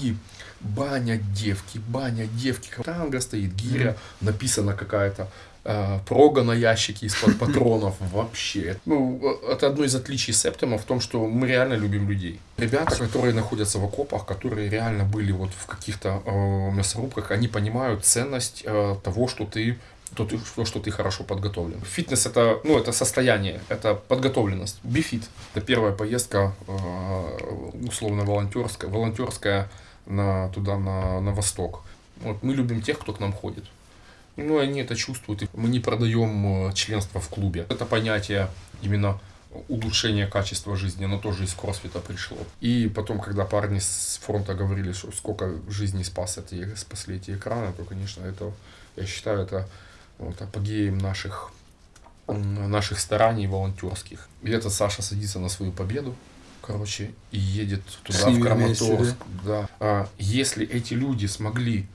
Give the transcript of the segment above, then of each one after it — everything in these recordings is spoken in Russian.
и баня девки, баня девки, танго стоит, гиря, написана какая-то, э, прога на ящике из-под патронов, вообще. Ну, это одно из отличий Септима в том, что мы реально любим людей. Ребята, которые находятся в окопах, которые реально были вот в каких-то э, мясорубках, они понимают ценность э, того, что ты то, ты, то, что ты хорошо подготовлен. Фитнес это, ну, это состояние, это подготовленность. Бифит – это первая поездка э, условно волонтерская, волонтерская на, туда, на, на восток. Вот мы любим тех, кто к нам ходит. Ну, они это чувствуют. Мы не продаем э, членство в клубе. Это понятие именно улучшения качества жизни, оно тоже из кроссфита пришло. И потом, когда парни с фронта говорили, что сколько жизней спас эти, спасли эти экраны, то, конечно, это, я считаю, это вот, апогеем наших, наших стараний волонтерских. И это Саша садится на свою победу, короче, и едет туда, в Краматорск. Да. А, если эти люди смогли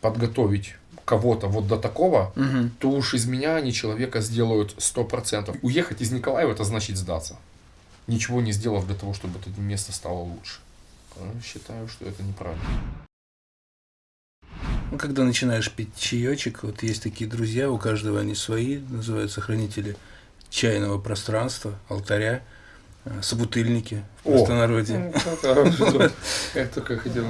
подготовить кого-то вот до такого, угу. то уж из меня они человека сделают сто процентов. Уехать из Николаева это значит сдаться. Ничего не сделав для того, чтобы это место стало лучше. Считаю, что это неправильно. Ну, когда начинаешь пить чаечек, вот есть такие друзья, у каждого они свои, называются хранители чайного пространства, алтаря. Э, собутыльники в простонародье. Ну, это как хотел.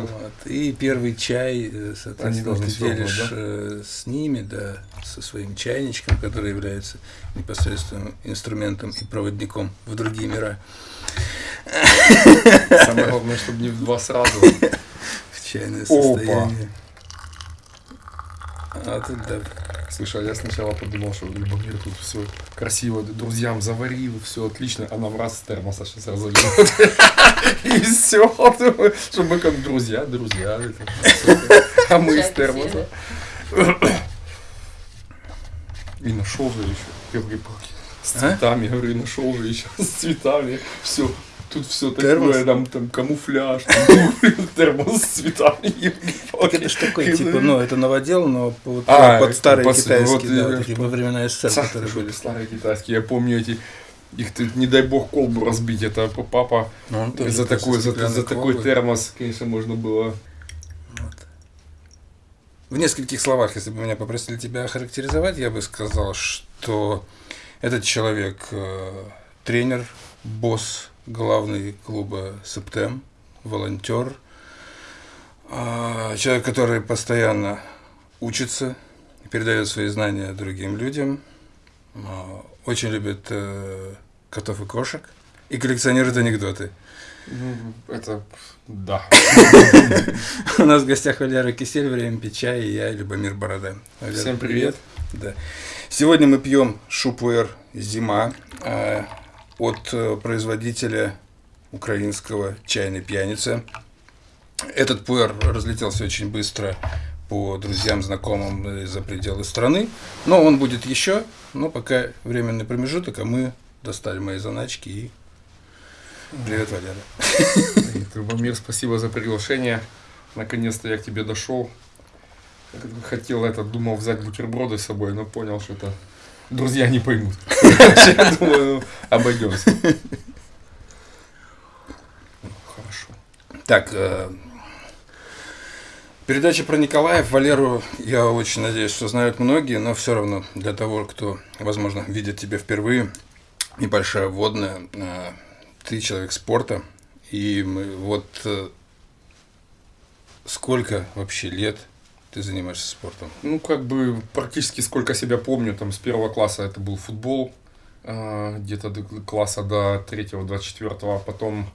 И первый чай, э, соответственно, ты делишь э, с ними, да, со своим чайничком, который является непосредственным инструментом и проводником в другие мира. Самое главное, чтобы не в два сразу. В чайное состояние. А тут да, Слушай, а я сначала подумал, что Любомир тут все красиво друзьям заварил, все отлично, а нам раз с термоса сейчас разольет. И все, что мы как друзья, друзья. А мы из термоса. И нашел же еще, елки-палки, с а? цветами, говорю, и нашел же еще с цветами, все, тут все такое, там, там камуфляж, там, термос с цветами. Так это что такое, типа, ну, это новодел, но вот, а, под старые пос, китайские, вот, да, вот, во времена СССР, которые были. Старые китайские, я помню эти, их ты, не дай бог, колбу разбить, это папа ну, за такой, за, за такой термос, конечно, можно было... Вот. В нескольких словах, если бы меня попросили тебя охарактеризовать, я бы сказал, что этот человек э, тренер, босс, главный клуба Септем, волонтер, а, человек, который постоянно учится, передает свои знания другим людям, а, очень любит э, котов и кошек и коллекционирует анекдоты. Ну, это да. У нас в гостях Валера Кисель, время пить чай, и я, Любомир Борода. Всем привет. Да. Сегодня мы пьем шупуэр «Зима» а, от э, производителя украинского «Чайной пьяницы». Этот пуэр разлетелся очень быстро по друзьям, знакомым за пределы страны. Но он будет еще, но пока временный промежуток, а мы достали мои заначки и Привет, Валера. Трубомир, спасибо за приглашение. Наконец-то я к тебе дошел. Хотел это, думал взять бутерброды с собой, но понял, что это друзья не поймут. Я думаю, обойдемся. Хорошо. Так, э, передача про Николаев. Валеру, я очень надеюсь, что знают многие, но все равно для того, кто, возможно, видит тебя впервые, небольшая вводная. Э, ты человек спорта, и мы вот э, сколько вообще лет ты занимаешься спортом? Ну, как бы практически сколько себя помню, там с первого класса это был футбол, э, где-то до класса до третьего, двадцать четвертого, а потом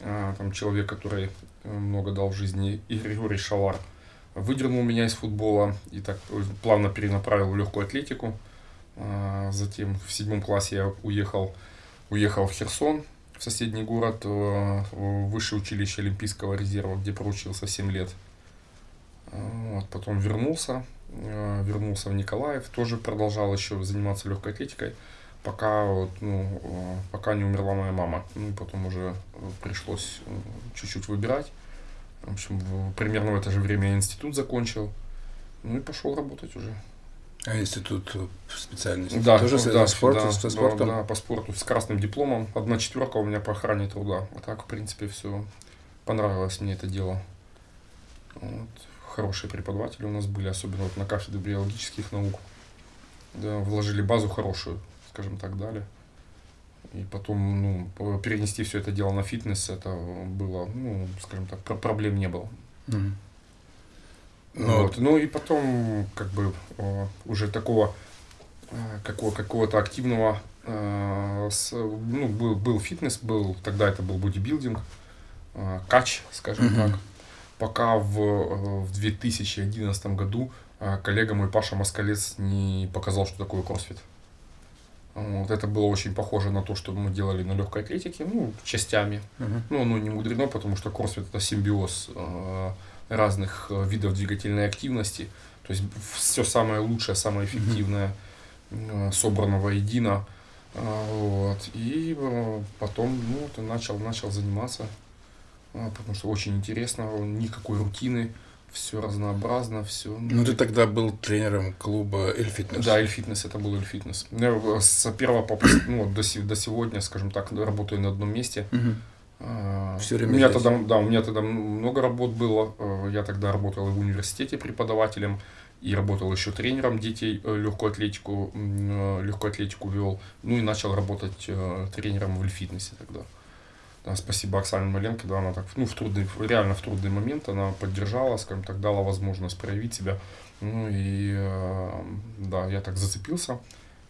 э, там человек, который много дал в жизни, Григорьевич Шалар, выдернул меня из футбола и так плавно перенаправил в легкую атлетику. Затем в седьмом классе я уехал, уехал в Херсон, в соседний город, в высшее училище Олимпийского резерва, где проучился 7 лет. Вот, потом вернулся, э, вернулся в Николаев, тоже продолжал еще заниматься легкой атлетикой, пока, вот, ну, э, пока не умерла моя мама. Ну, потом уже пришлось э, чуть-чуть выбирать. В общем, примерно в это же время я институт закончил. Ну и пошел работать уже. А институт специальности? Да, тоже ну, да, спорт, да, со спортом? Да, да, по спорту с красным дипломом. Одна четверка у меня по охране труда. А так, в принципе, все понравилось мне это дело. Вот. Хорошие преподаватели у нас были, особенно вот на кафедре биологических наук. Да, вложили базу хорошую, скажем так, дали. И потом, ну, перенести все это дело на фитнес, это было, ну, скажем так, проблем не было. Mm-hmm. Ну, вот. ну и потом, как бы, уже такого, э, какого, какого-то активного, э, ну, был, был фитнес, был, тогда это был бодибилдинг, э, кач, скажем mm-hmm. так. Пока в, в 2011 году коллега мой Паша Москалец не показал, что такое кроссфит. Вот, это было очень похоже на то, что мы делали на легкой атлетике, ну, частями. Uh-huh. Ну, оно не мудрено, потому что кроссфит это симбиоз э, разных э, видов двигательной активности. То есть все самое лучшее, самое эффективное э, собрано воедино. Э, вот. И э, потом ну, ты начал, начал заниматься, э, потому что очень интересно, никакой рутины все разнообразно, все. Ну, ты тогда был тренером клуба Эль Фитнес. Да, Эль Фитнес, это был Эль Фитнес. Я с первого по, ну, до, до сегодня, скажем так, работаю на одном месте. Угу. Все время у меня тогда, да, у меня тогда много работ было. Э, я тогда работал в университете преподавателем и работал еще тренером детей э, легкую атлетику, э, легкую атлетику вел. Ну и начал работать тренером в Эль Фитнесе тогда. Да, спасибо Оксане Маленко, да, она так, ну, в трудный, реально в трудный момент она поддержала, скажем так, дала возможность проявить себя. Ну и, э, да, я так зацепился,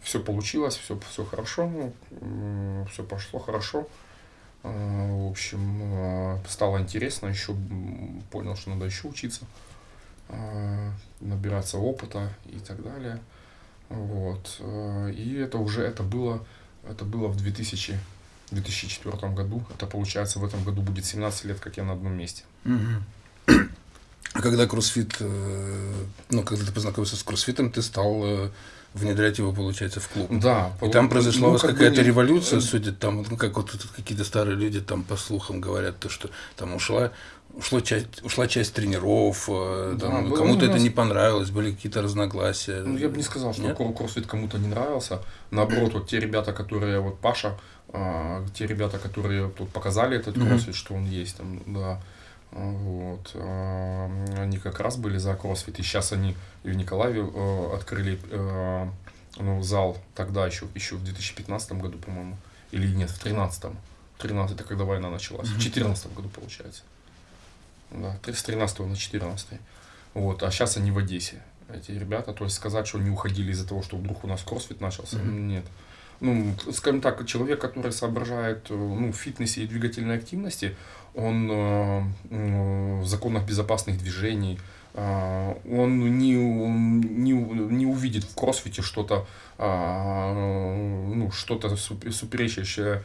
все получилось, все, все хорошо, ну, все пошло хорошо. Э, в общем, э, стало интересно, еще понял, что надо еще учиться, набираться опыта и так далее. Вот. И это уже, это было, это было в 2000 в 2004 году. Это получается в этом году будет 17 лет, как я на одном месте. А когда кроссфит, э, ну, когда ты познакомился с кроссфитом, ты стал э, внедрять его, получается, в клуб. Да. И там произошла ну, у вас какая-то не... революция, судя там, ну, как вот какие-то старые люди там по слухам говорят, то, что там ушла, ушла часть, ушла часть тренеров, э, да, кому-то это не понравилось, были какие-то разногласия. Ну, я бы не сказал, что Нет? кроссфит кому-то не нравился. Наоборот, вот те ребята, которые, вот Паша, а, те ребята, которые тут показали этот кроссфит, mm-hmm. что он есть там, да, вот, а, они как раз были за кроссфит, и сейчас они и в Николаеве э, открыли э, ну, зал тогда еще, еще в 2015 году, по-моему, или нет, в 2013 13 это когда война началась, mm-hmm. в 2014 году получается. Да, с 13 на 14. Вот, а сейчас они в Одессе, эти ребята. То есть сказать, что они уходили из-за того, что вдруг у нас кроссфит начался, mm-hmm. нет ну, скажем так, человек, который соображает э, ну, в фитнесе и двигательной активности, он э, в законах безопасных движений, э, он не, не, не увидит в кроссфите что-то ну, что-то суперечащее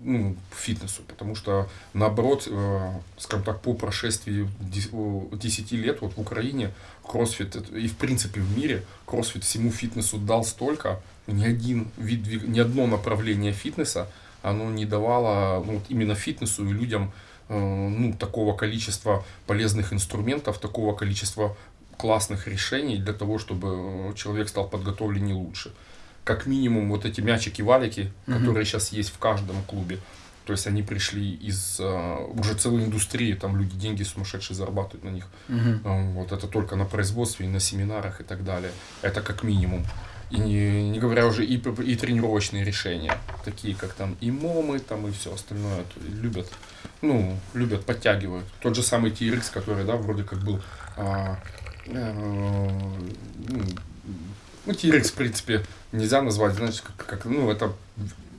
ну, фитнесу, потому что наоборот, э, скажем так, по прошествии 10 лет вот в Украине кроссфит и в принципе в мире кроссфит всему фитнесу дал столько, ни один вид, ни одно направление фитнеса, оно не давало ну, вот именно фитнесу и людям э, ну, такого количества полезных инструментов, такого количества классных решений для того, чтобы э, человек стал подготовленнее лучше как минимум вот эти мячики-валики, угу. которые сейчас есть в каждом клубе. То есть они пришли из uh, уже целой индустрии, там люди деньги сумасшедшие зарабатывают на них. Угу. Uh, вот это только на производстве, и на семинарах и так далее. Это как минимум. И не, не говоря уже и, и тренировочные решения, такие как там и момы, там и все остальное, любят, ну, любят, подтягивают. Тот же самый TRX, который, да, вроде как был а, а, ну, ну, T-Rex, в принципе, нельзя назвать, знаешь, как, как ну, это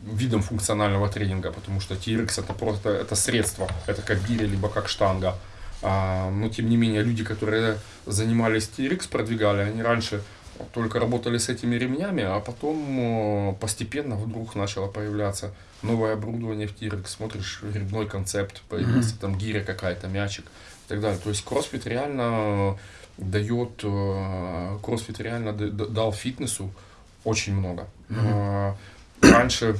видом функционального тренинга, потому что T-Rex это просто это средство, это как гиря, либо как штанга. А, но тем не менее, люди, которые занимались T-Rex, продвигали, они раньше только работали с этими ремнями, а потом постепенно вдруг начало появляться новое оборудование в T-Rex, смотришь, грибной концепт, появился mm-hmm. там гиря какая-то, мячик и так далее. То есть кроссфит реально дает, кроссфит реально дал фитнесу очень много. Mm-hmm. Раньше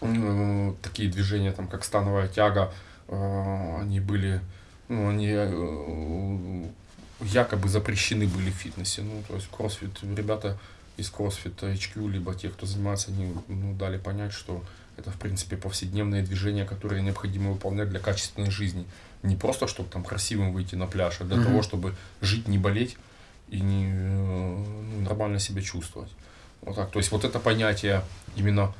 э, такие движения, там, как становая тяга, они были, ну, они якобы запрещены были в фитнесе. Ну, то есть кроссфит, ребята из CrossFit HQ, либо те, кто занимается, они ну, дали понять, что это, в принципе, повседневные движения, которые необходимо выполнять для качественной жизни. Не просто, чтобы там красивым выйти на пляж, а для mm-hmm. того, чтобы жить, не болеть и не, ну, нормально себя чувствовать. Вот так. То есть вот это понятие именно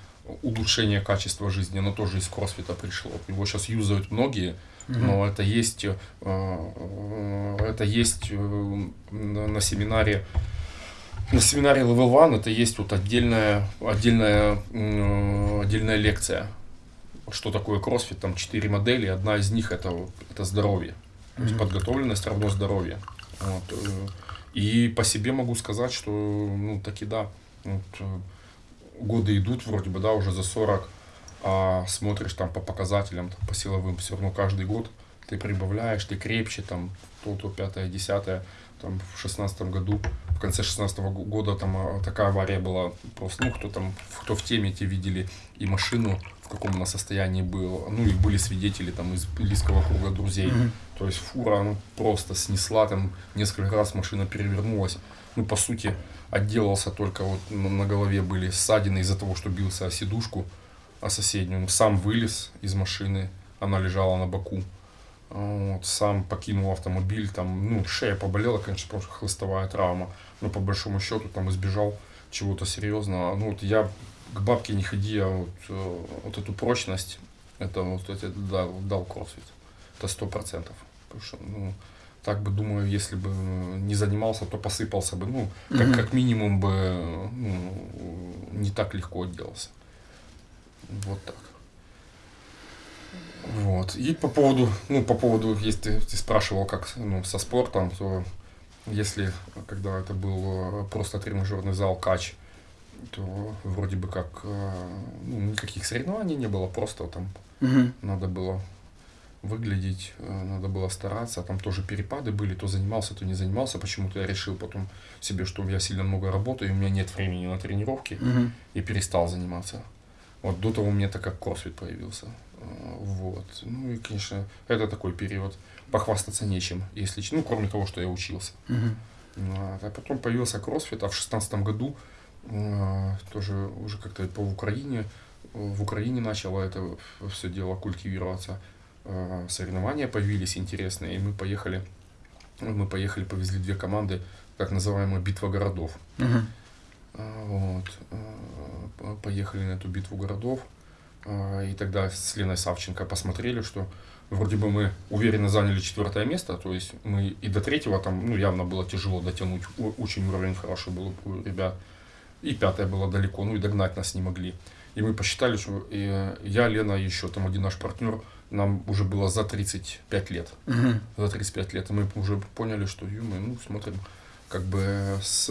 улучшения качества жизни, оно тоже из кроссфита пришло. Его сейчас юзают многие, mm-hmm. но это есть, э, э, это есть э, на семинаре на семинаре Level One это есть вот отдельная, отдельная, отдельная лекция. Что такое кроссфит? Там четыре модели. Одна из них это, это здоровье. То есть подготовленность равно здоровье. Вот. И по себе могу сказать, что ну таки да. Вот, годы идут вроде бы, да, уже за 40, а смотришь там по показателям, там, по силовым, все равно каждый год ты прибавляешь, ты крепче, там, то, то, пятое, десятое, там, в шестнадцатом году, в конце шестнадцатого года там а, такая авария была, просто, ну, кто там, кто в теме, те видели и машину, в каком она состоянии было, ну, и были свидетели там из близкого круга друзей, mm-hmm. То есть фура, она просто снесла, там, несколько раз машина перевернулась, ну, по сути, отделался только вот на голове были ссадины из-за того, что бился о сидушку, о соседнюю. Сам вылез из машины, она лежала на боку. Вот, сам покинул автомобиль, там, ну, шея поболела, конечно, просто хлыстовая травма, но по большому счету там избежал чего-то серьезного. Ну, вот я к бабке не ходи, а вот, э, вот эту прочность, это вот это дал, дал кроссфит. Это сто процентов. Потому что, ну, так бы думаю, если бы не занимался, то посыпался бы, ну, как, mm как минимум бы ну, не так легко отделался. Вот так. Вот. И по поводу, ну, по поводу, если ты, ты спрашивал, как ну, со спортом, то если, когда это был просто тренажерный зал кач, то вроде бы как э, ну, никаких соревнований не было, просто там угу. надо было выглядеть, э, надо было стараться, там тоже перепады были, то занимался, то не занимался, почему-то я решил потом себе, что я сильно много работаю, и у меня нет времени на тренировки, угу. и перестал заниматься. Вот до того у меня так как кроссфит появился. Э, вот. Ну и, конечно, это такой период. Похвастаться нечем, если, ну, кроме того, что я учился. Угу. А потом появился кроссфит, а в шестнадцатом году э, тоже уже как-то по Украине, в Украине начало это все дело культивироваться. Э, соревнования появились интересные, и мы поехали, мы поехали, повезли две команды, так называемая битва городов. Uh-huh. Вот. Э, поехали на эту битву городов, и тогда с Леной Савченко посмотрели, что вроде бы мы уверенно заняли четвертое место, то есть мы и до третьего там, ну, явно было тяжело дотянуть, очень уровень хороший был у ребят, и пятое было далеко, ну, и догнать нас не могли. И мы посчитали, что я, Лена, еще там один наш партнер, нам уже было за 35 лет. Угу. За 35 лет. И мы уже поняли, что мы ну, смотрим, как бы с,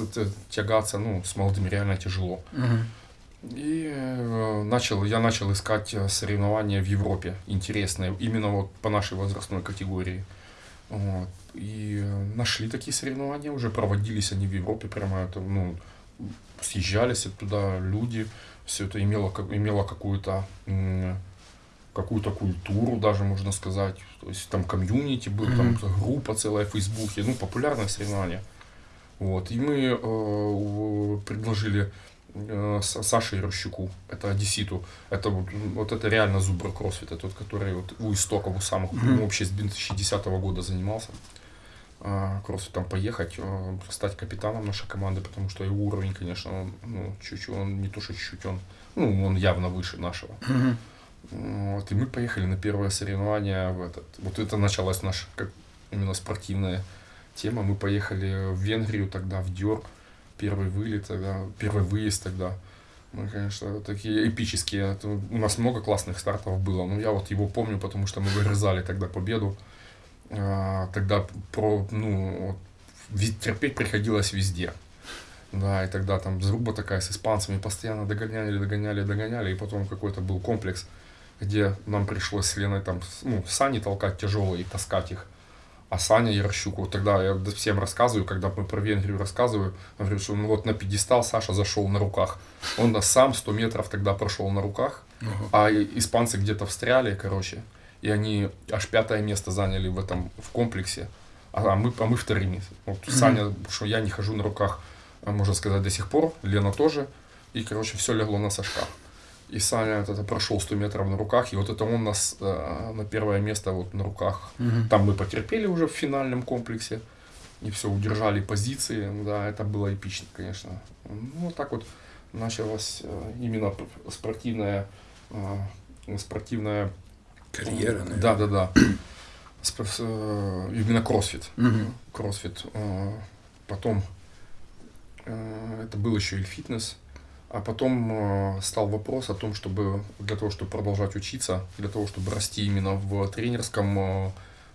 тягаться ну, с молодыми реально тяжело. Угу. И э, начал, я начал искать э, соревнования в Европе интересные, именно вот по нашей возрастной категории. Вот. И э, нашли такие соревнования, уже проводились они в Европе, прямо это, ну, съезжались туда люди, все это имело, имело какую-то какую-то культуру даже, можно сказать. То есть там комьюнити был, mm-hmm. там группа целая в Фейсбуке, ну, популярное соревнование. Вот. И мы э, предложили э, Саше Ярощуку, это Одесситу, это вот, вот это реально зубр кроссфита, тот, который вот у истоков, у самых, mm-hmm. вообще с 2010 года занимался э, кроссфитом поехать, э, стать капитаном нашей команды, потому что его уровень, конечно, он, ну, чуть-чуть, он не то, что чуть-чуть, он, ну, он явно выше нашего. Mm-hmm. Вот, и мы поехали на первое соревнование в этот. Вот это началась наша как именно спортивная тема. Мы поехали в Венгрию тогда, в Дёрк. Первый вылет тогда, первый выезд тогда. Мы, конечно, такие эпические. У нас много классных стартов было. Но я вот его помню, потому что мы вырезали тогда победу. А, тогда про, ну, терпеть приходилось везде. Да, и тогда там заруба такая с испанцами постоянно догоняли, догоняли, догоняли, и потом какой-то был комплекс где нам пришлось с Леной там, ну, сани толкать тяжелые и таскать их. А Саня Ярощук, вот тогда я всем рассказываю, когда мы про Венгрию рассказываю, говорю, что ну, вот на пьедестал Саша зашел на руках. Он нас сам 100 метров тогда прошел на руках, uh-huh. а испанцы где-то встряли, короче, и они аж пятое место заняли в этом, в комплексе, а мы, а мы вторыми. Вот uh-huh. Саня, что я не хожу на руках, а, можно сказать, до сих пор, Лена тоже, и, короче, все легло на Сашка. И Саня вот это прошел 100 метров на руках, и вот это он нас э, на первое место вот на руках. Мгм. Там мы потерпели уже в финальном комплексе, и все, удержали позиции, да, это было эпично, конечно. Ну, вот так вот началась э, именно спортивная, э, спортивная Карьера, наверное. да, да, да. Э, Именно кроссфит. Мгм. Кроссфит. Э, Потом э, это был еще и фитнес. А потом э, стал вопрос о том, чтобы для того, чтобы продолжать учиться, для того, чтобы расти именно в тренерском, э,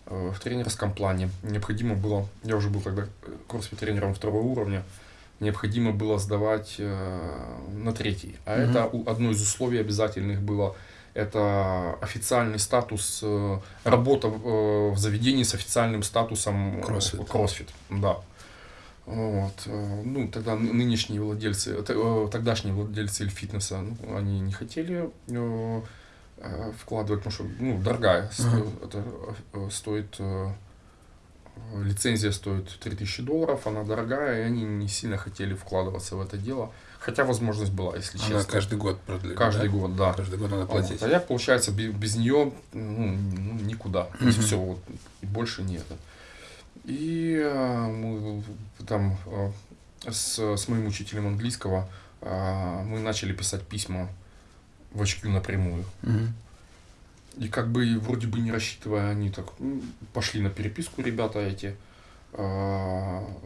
э, в тренерском плане, необходимо было, я уже был тогда кроссфит тренером второго уровня, необходимо было сдавать э, на третий. А Мгм. это одно из условий обязательных было это официальный статус, э, работа э, в заведении с официальным статусом Кроссфит. кроссфит, да. Вот. э, Ну, тогда ны- нынешние владельцы, э, э, тогдашние владельцы фитнеса, ну, они не хотели вкладывать, потому что, ну, дорогая, это стоит, лицензия стоит 3000 долларов, она дорогая, и они не сильно хотели вкладываться в это дело, хотя возможность была, если Она честно. каждый год продлевает. Каждый да? год, да. Каждый год надо платить. Вот. А я, получается, без, без нее ну, ну, никуда. То есть все, вот, больше нет. И э, мы там э, с, с моим учителем английского э, мы начали писать письма в HQ напрямую. Мгм. И как бы вроде бы не рассчитывая, они так пошли на переписку, ребята эти.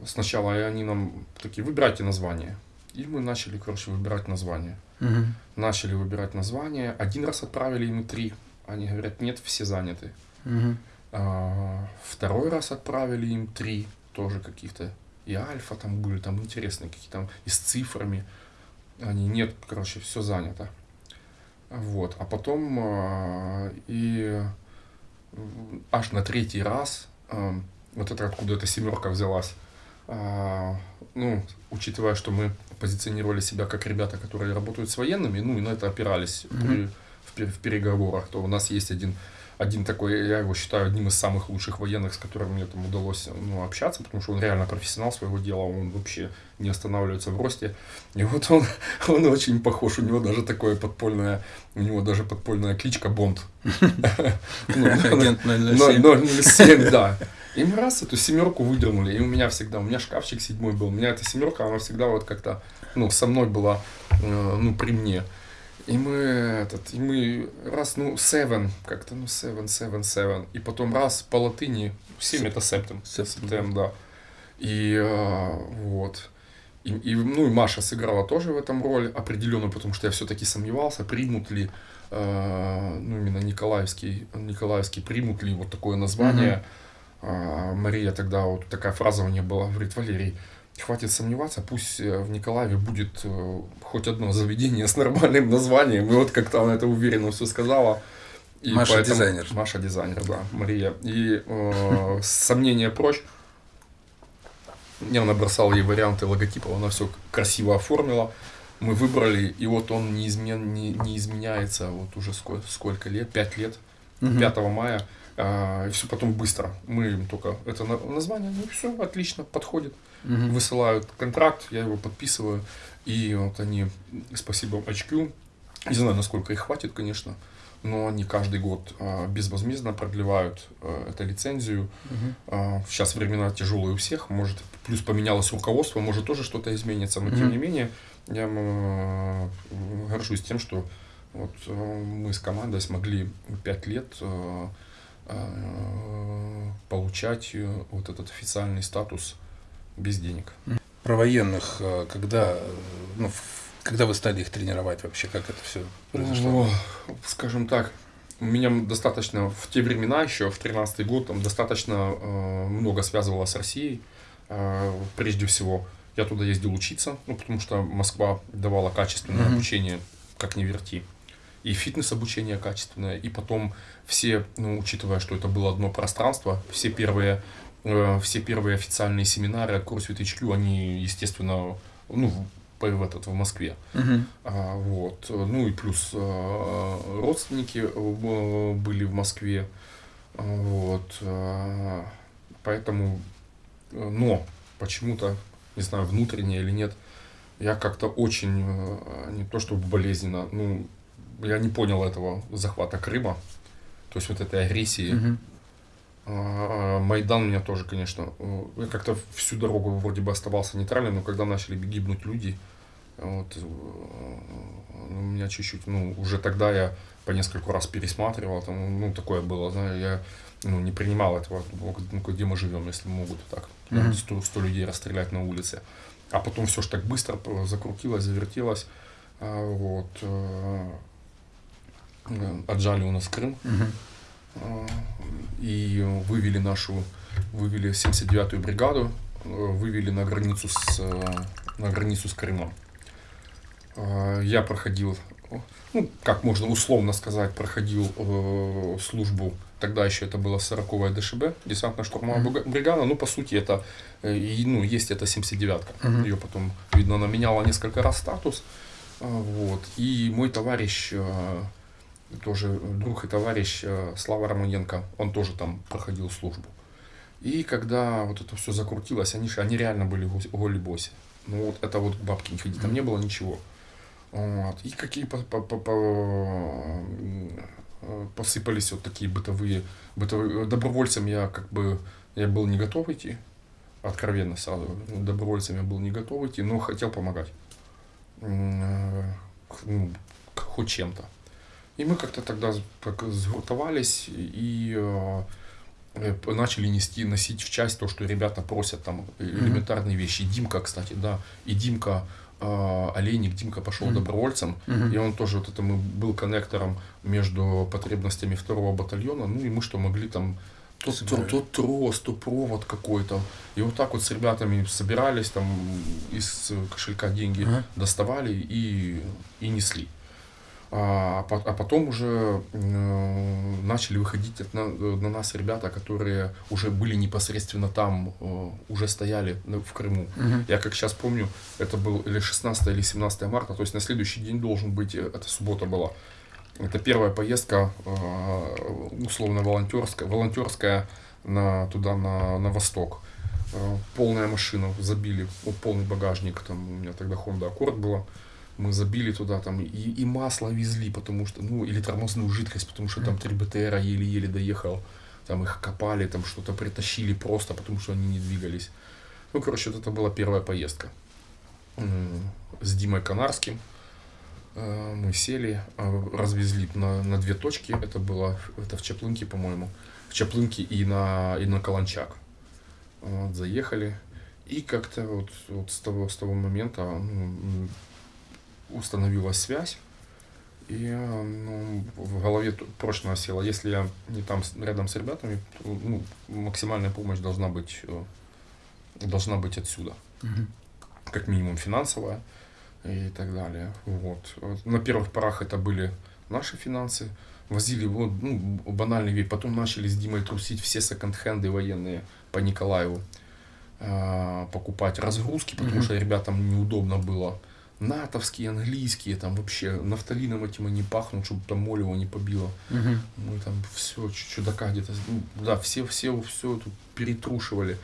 Сначала они нам такие, выбирайте название. И мы начали, короче, выбирать название. Мгм. Начали выбирать название. Один раз отправили им три. Они говорят, нет, все заняты. Мгм. А, Второй раз отправили им три тоже каких-то. И альфа там были, там интересные какие-то, там и с цифрами. Они, нет, короче, все занято. Вот. А потом а, и аж на третий раз, а, вот это откуда эта семерка взялась, ну, учитывая, что мы позиционировали себя как ребята, которые работают с военными, ну, и на это опирались при- в, в переговорах, то у нас есть один, один такой, я его считаю одним из самых лучших военных, с которым мне там удалось ну, общаться, потому что он реально профессионал своего дела, он вообще не останавливается в росте. И вот он, он очень похож, у него даже такое подпольное, у него даже подпольная кличка Бонд. Ну, Агент 007. 007, да. И мы раз эту семерку выдернули, и у меня всегда, у меня шкафчик седьмой был, у меня эта семерка, она всегда вот как-то, ну, со мной была, э, ну, при мне. И мы, этот, и мы раз, ну, seven, как-то, ну, seven, seven, seven, и потом раз по латыни, семь это септем, Септем, да. И э, вот. И, и, ну, и Маша сыграла тоже в этом роль определенную, потому что я все-таки сомневался, примут ли, э, ну, именно Николаевский, Николаевский, примут ли вот такое название. А, Мария тогда, вот такая фраза у нее была, говорит, Валерий, хватит сомневаться, пусть э, в Николаеве будет э, хоть одно заведение с нормальным названием. И вот как-то она это уверенно все сказала. И Маша дизайнер. Маша дизайнер, да, Мария. И э, сомнения прочь. Я набросал ей варианты логотипов, она все красиво оформила. Мы выбрали, и вот он не, измен, не, не изменяется вот уже сколько, сколько лет, 5 лет, Мгм. 5 мая. а, и все потом быстро. Мы им только это на- название, ну все, отлично, подходит. Мгм. Высылают контракт, я его подписываю. И вот они, спасибо HQ, не знаю, насколько их хватит, конечно, но они каждый год а, безвозмездно продлевают а, эту лицензию. Мгм. А, Сейчас времена тяжелые у всех, может, плюс поменялось руководство, может, тоже что-то изменится, но тем Мгм. не менее, я м, горжусь тем, что вот э, мы с командой смогли пять лет э, э, получать э, вот этот официальный статус без денег. Про военных, э, когда, э, ну, когда вы стали их тренировать вообще, как это все произошло? О, скажем так, у меня достаточно в те времена еще, в 13 год, там достаточно э, много связывало с Россией. Э, прежде всего, я туда ездил учиться, ну, потому что Москва давала качественное Мгм. обучение, как не верти. И фитнес-обучение качественное, и потом все, ну, учитывая, что это было одно пространство, все первые, все первые официальные семинары от CrossFit HQ, они, естественно, ну, в, этот, в Москве. А, вот. Ну и плюс а, родственники э, были в Москве. А, Вот. а, Поэтому, э, но почему-то не знаю, внутреннее или нет, я как-то очень, э, не то чтобы болезненно, ну, я не понял этого захвата Крыма, то есть вот этой агрессии. Мгм. А, Майдан меня тоже, конечно, э, я как-то всю дорогу вроде бы оставался нейтральным, но когда начали гибнуть люди, вот, э, у меня чуть-чуть, ну, уже тогда я по нескольку раз пересматривал, там, ну, такое было, знаю, я ну, не принимал этого, ну, где мы живем, если могут так, Мгм. 100, 100 людей расстрелять на улице. А потом все ж так быстро закрутилось, завертелось, а, вот, э, э, отжали у нас Крым, Мгм. И вывели нашу, вывели 79-ю бригаду, э, вывели на границу с, э, на границу с Крымом. А, Я проходил, ну, как можно условно сказать, проходил э, службу, тогда еще это была 40-я ДШБ, десантно-штурмовая брига- бригада, ну, по сути, это, э, ну, есть это 79-ка, Мгм. ее потом, видно, она меняла несколько раз статус, вот, и мой товарищ, э, тоже друг и товарищ э, Слава Романенко, он тоже там проходил службу. И когда вот это все закрутилось, они, они реально были гос- голи-боси. Ну вот это вот к бабке не ходи, там не было ничего. Вот. И какие по- по- по- по- э, посыпались вот такие бытовые, бытовые. Добровольцем я как бы, я был не готов идти, откровенно сразу. Добровольцем я был не готов идти, но хотел помогать. Э, ну, хоть чем-то. И мы как-то тогда с- так сгуртовались и э, э, начали нести, носить в часть то, что ребята просят там э, элементарные вещи. И Димка, кстати, да, и Димка э, Олейник, Димка пошел Мгм. добровольцем, Мгм. и он тоже вот это мы был коннектором между потребностями второго батальона, ну и мы что могли там то, то, то трос, то провод какой-то. И вот так вот с ребятами собирались, там из кошелька деньги Ага. доставали и, и несли. А, по- а потом уже э, начали выходить на, на нас ребята, которые уже были непосредственно там, э, уже стояли в Крыму. Мгм. Я как сейчас помню, это был или 16 или 17 марта, то есть на следующий день должен быть, э, это суббота была. Это первая поездка э, условно волонтерская, волонтерская на, туда, на, на восток. Э, Полная машина, забили, вот полный багажник, там у меня тогда Honda Accord была. Мы забили туда там и, и масло везли, потому что, ну, или тормозную жидкость, потому что там 3 БТРа еле-еле доехал. Там их копали, там что-то притащили просто, потому что они не двигались. Ну, короче, вот это была первая поездка. С Димой Канарским. Э, Мы сели, э, развезли на, на две точки. Это было это в Чаплынке, по-моему. В Чаплынке и на, и на Каланчак. Вот, заехали. И как-то вот, вот с, того, с того момента ну, установилась связь. И э, ну, в голове прочно осела. Если я не там рядом с ребятами, то, ну, максимальная помощь должна быть, э, должна быть отсюда Мгм. как минимум финансовая и так далее. Вот. На первых порах это были наши финансы. Возили вот, ну, банальный вид. Потом начали с Димой трусить все секонд-хенды военные по Николаеву. а, покупать разгрузки, потому Мгм. что ребятам неудобно было. Натовские, английские, там вообще нафталином этим они пахнут, чтобы там моль его не побило. Мгм. Мы там все, чудака где-то, ну, да, все, все, все тут перетрушивали,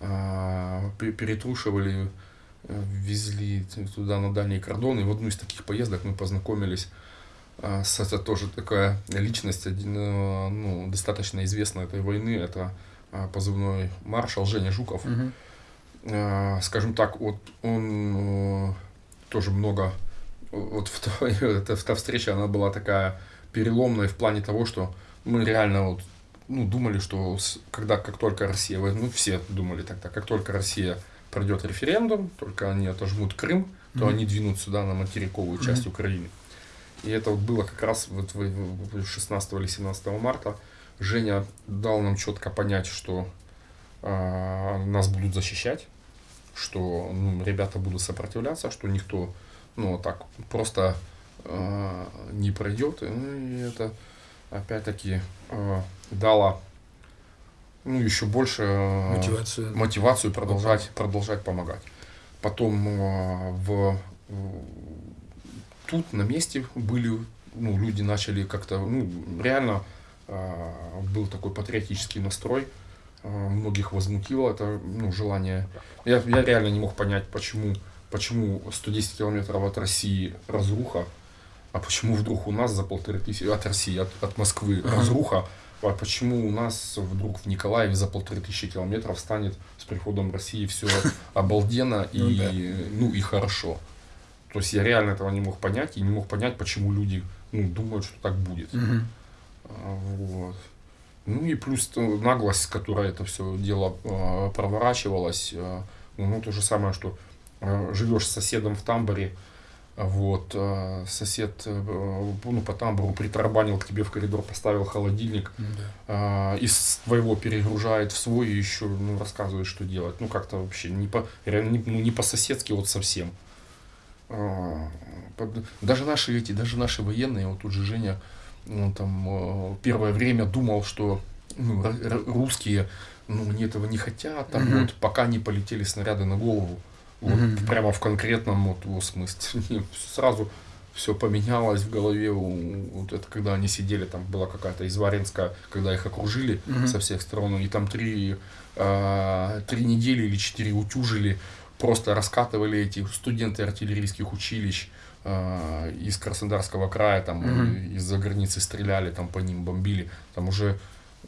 а, пе- перетрушивали, э, везли туда на дальние кордоны. И в одну из таких поездок мы познакомились а, с это тоже такая личность, один, э, ну, достаточно известная этой войны, это а, позывной маршал Женя Жуков. Мгм. Э, скажем так, вот он э, тоже много, вот в эта, та встреча, она была такая переломная в плане того, что мы реально вот, ну, думали, что когда, как только Россия, ну, все думали тогда, как только Россия пройдет референдум, только они отожмут Крым, то Мгм. они двинут сюда на материковую часть Мгм. Украины. И это вот было как раз вот в- в- в 16 или 17 марта. Женя дал нам четко понять, что а, нас будут защищать, что ну, ребята будут сопротивляться, что никто ну, так просто а, не пройдет. Ну, и это опять-таки а, дало ну, еще больше а, Мотивацию. мотивацию продолжать, продолжать помогать. Потом а, в, в- тут на месте были, ну, люди начали как-то, ну, реально а, был такой патриотический настрой. Э, многих возмутило это ну, желание. Я, я реально не мог понять, почему, почему 110 километров от России разруха, а почему вдруг у нас за полторы тысячи, от России, от, от Москвы разруха, а почему у нас вдруг в Николаеве за полторы тысячи километров станет с приходом России все обалденно и, Ну ну, и хорошо. То есть я реально этого не мог понять и не мог понять, почему люди ну, думают, что так будет. А, Вот. Ну и плюс наглость, с которой это все дело э, проворачивалось. э, ну, то же самое, что э, живешь с соседом в тамбуре, а вот, э, сосед э, ну, по тамбуру притарабанил к тебе в коридор, поставил холодильник, Ну да. а, из твоего перегружает в свой и еще ну, рассказывает, что делать. Ну, как-то вообще не по, реально не, ну, не по-соседски вот совсем. А, под- Даже наши эти, даже наши военные, вот тут же Женя, он там э, первое время думал, что ну, русские, ну, они этого не хотят, там Мгм. вот, пока не полетели снаряды на голову. Вот, Мгм. прямо в конкретном вот его смысле. Сразу все поменялось в голове. Вот это когда они сидели, там была какая-то изваренская, когда их окружили Мгм. со всех сторон, и там три, а, три недели или четыре утюжили, просто раскатывали эти студенты артиллерийских училищ а, из Краснодарского края, там э, из-за границы стреляли, там по ним бомбили. Там уже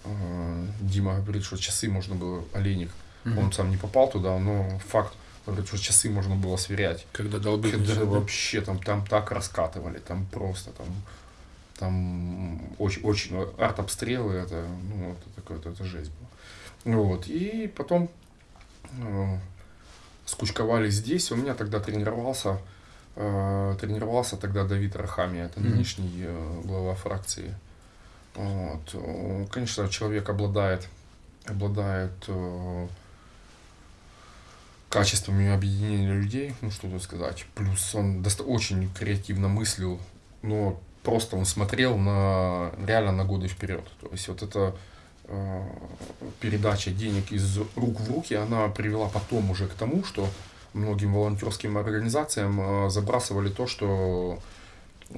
а, Дима говорит, что часы можно было, Олейник, Мгм. он сам не попал туда, но факт, говорит, что часы можно было сверять. Когда долбить Когда да? вообще там, там так раскатывали, там просто там, там очень, очень артобстрелы, это, ну, это такое, это, это жесть была. Вот, и потом э, скучковались здесь, у меня тогда тренировался, э, тренировался тогда Давид Рахами, это нынешний э, глава фракции. Вот. э, Конечно, человек обладает, обладает э, качествами объединения людей, ну что тут сказать. Плюс он очень креативно мыслил, но просто он смотрел на реально на годы вперед. То есть вот эта э, передача денег из рук в руки, она привела потом уже к тому, что многим волонтерским организациям э, забрасывали то, что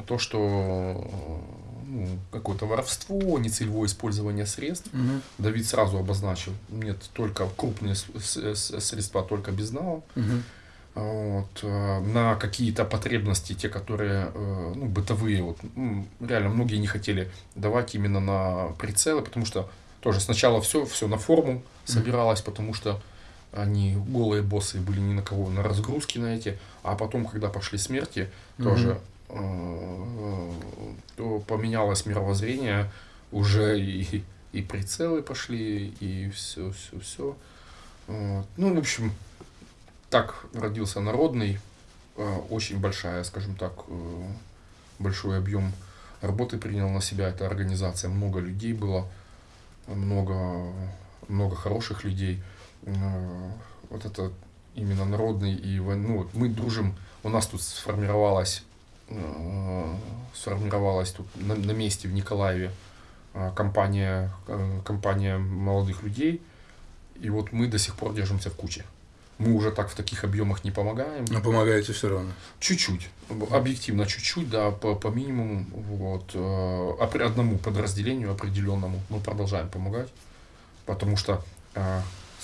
то, что э, ну, какое-то воровство, нецелевое использование средств. Мгм. Давид сразу обозначил, нет, только крупные средства, только безналом. Мгм. Вот, э, на какие-то потребности, те, которые ну, бытовые, вот, реально многие не хотели давать именно на прицелы, потому что тоже сначала все, все на форму собиралось, потому что они голые боссы были ни на кого, на разгрузки на эти, а потом, когда пошли смерти, тоже э, то поменялось мировоззрение, уже и, и прицелы пошли, и все, все, все. Ну, в общем, так родился народный, э, очень большая, скажем так, э, большой объем работы принял на себя эта организация, много людей было, много, много хороших людей. Э, Вот это именно народный и ну, вот мы дружим, у нас тут сформировалась, э, сформировалась тут на, на месте в Николаеве э, компания, компания молодых людей, и вот мы до сих пор держимся в куче. Мы уже так в таких объемах не помогаем. Но помогаете все равно. Чуть-чуть, объективно чуть-чуть, да, по, по минимуму, вот, а при одному подразделению определенному мы продолжаем помогать, потому что,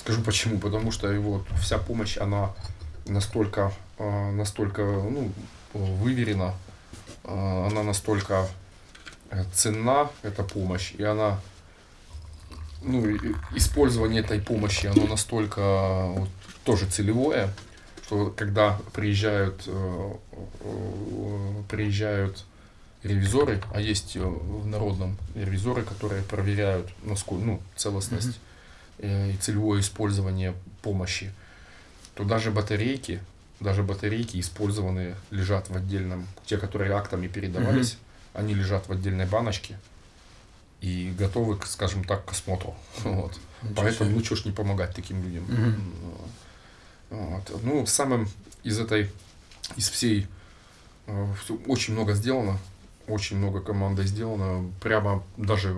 скажу почему, потому что вот вся помощь, она настолько, э, настолько, ну, выверена, э, она настолько э, ценна, эта помощь, и она, ну, использование этой помощи, оно настолько вот, тоже целевое, что когда приезжают, приезжают ревизоры, а есть в народном ревизоры, которые проверяют насколько, ну, целостность э, и целевое использование помощи, то даже батарейки, даже батарейки использованные лежат в отдельном, те, которые актами передавались, они лежат в отдельной баночке и готовы, скажем так, к осмотру. Вот. Ничего Поэтому, себе. ну что ж не помогать таким людям. Мгм. Вот. Ну, самым из этой, из всей, э, очень много сделано, очень много командой сделано, прямо даже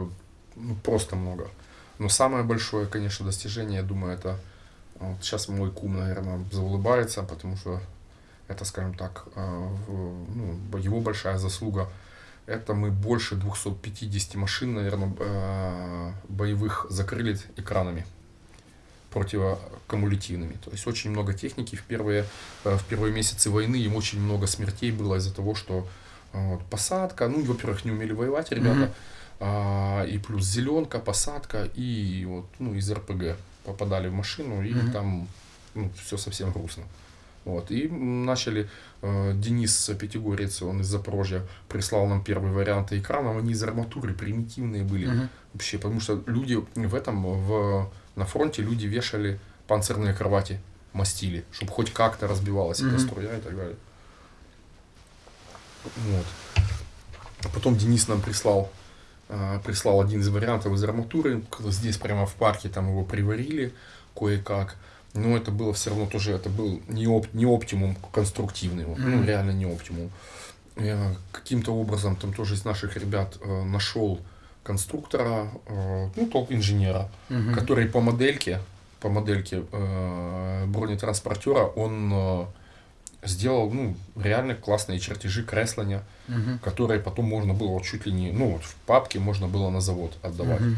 ну, просто много. Но самое большое, конечно, достижение, я думаю, это вот сейчас мой кум, наверное, заулыбается, потому что это, скажем так, в- ну, его большая заслуга. Это мы больше 250 машин, наверное, боевых закрыли экранами. противокумулятивными. То есть очень много техники в первые, в первые месяцы войны, им очень много смертей было из-за того, что вот, посадка, ну, во-первых, не умели воевать ребята, mm-hmm. А, и плюс зеленка, посадка, и вот, ну, из РПГ попадали в машину, и mm-hmm. там ну, все совсем грустно. Вот. И начали, э, Денис Пятигорец, он из Запорожья, прислал нам первый вариант экранов, они из арматуры примитивные были uh-huh. вообще, потому что люди в этом, в, на фронте люди вешали панцирные кровати, мастили, чтобы хоть как-то разбивалась uh-huh. эта струя и так далее. Вот. Потом Денис нам прислал, прислал один из вариантов из арматуры, здесь прямо в парке там его приварили кое-как но это было все равно тоже, это был не, оп, не оптимум конструктивный, mm-hmm. ну реально не оптимум. Я каким-то образом там тоже из наших ребят э, нашел конструктора, э, ну топ инженера, mm-hmm. который по модельке, по модельке э, бронетранспортера он э, сделал ну реально классные чертежи кресления, mm-hmm. которые потом можно было вот чуть ли не, ну вот в папке можно было на завод отдавать. Mm-hmm.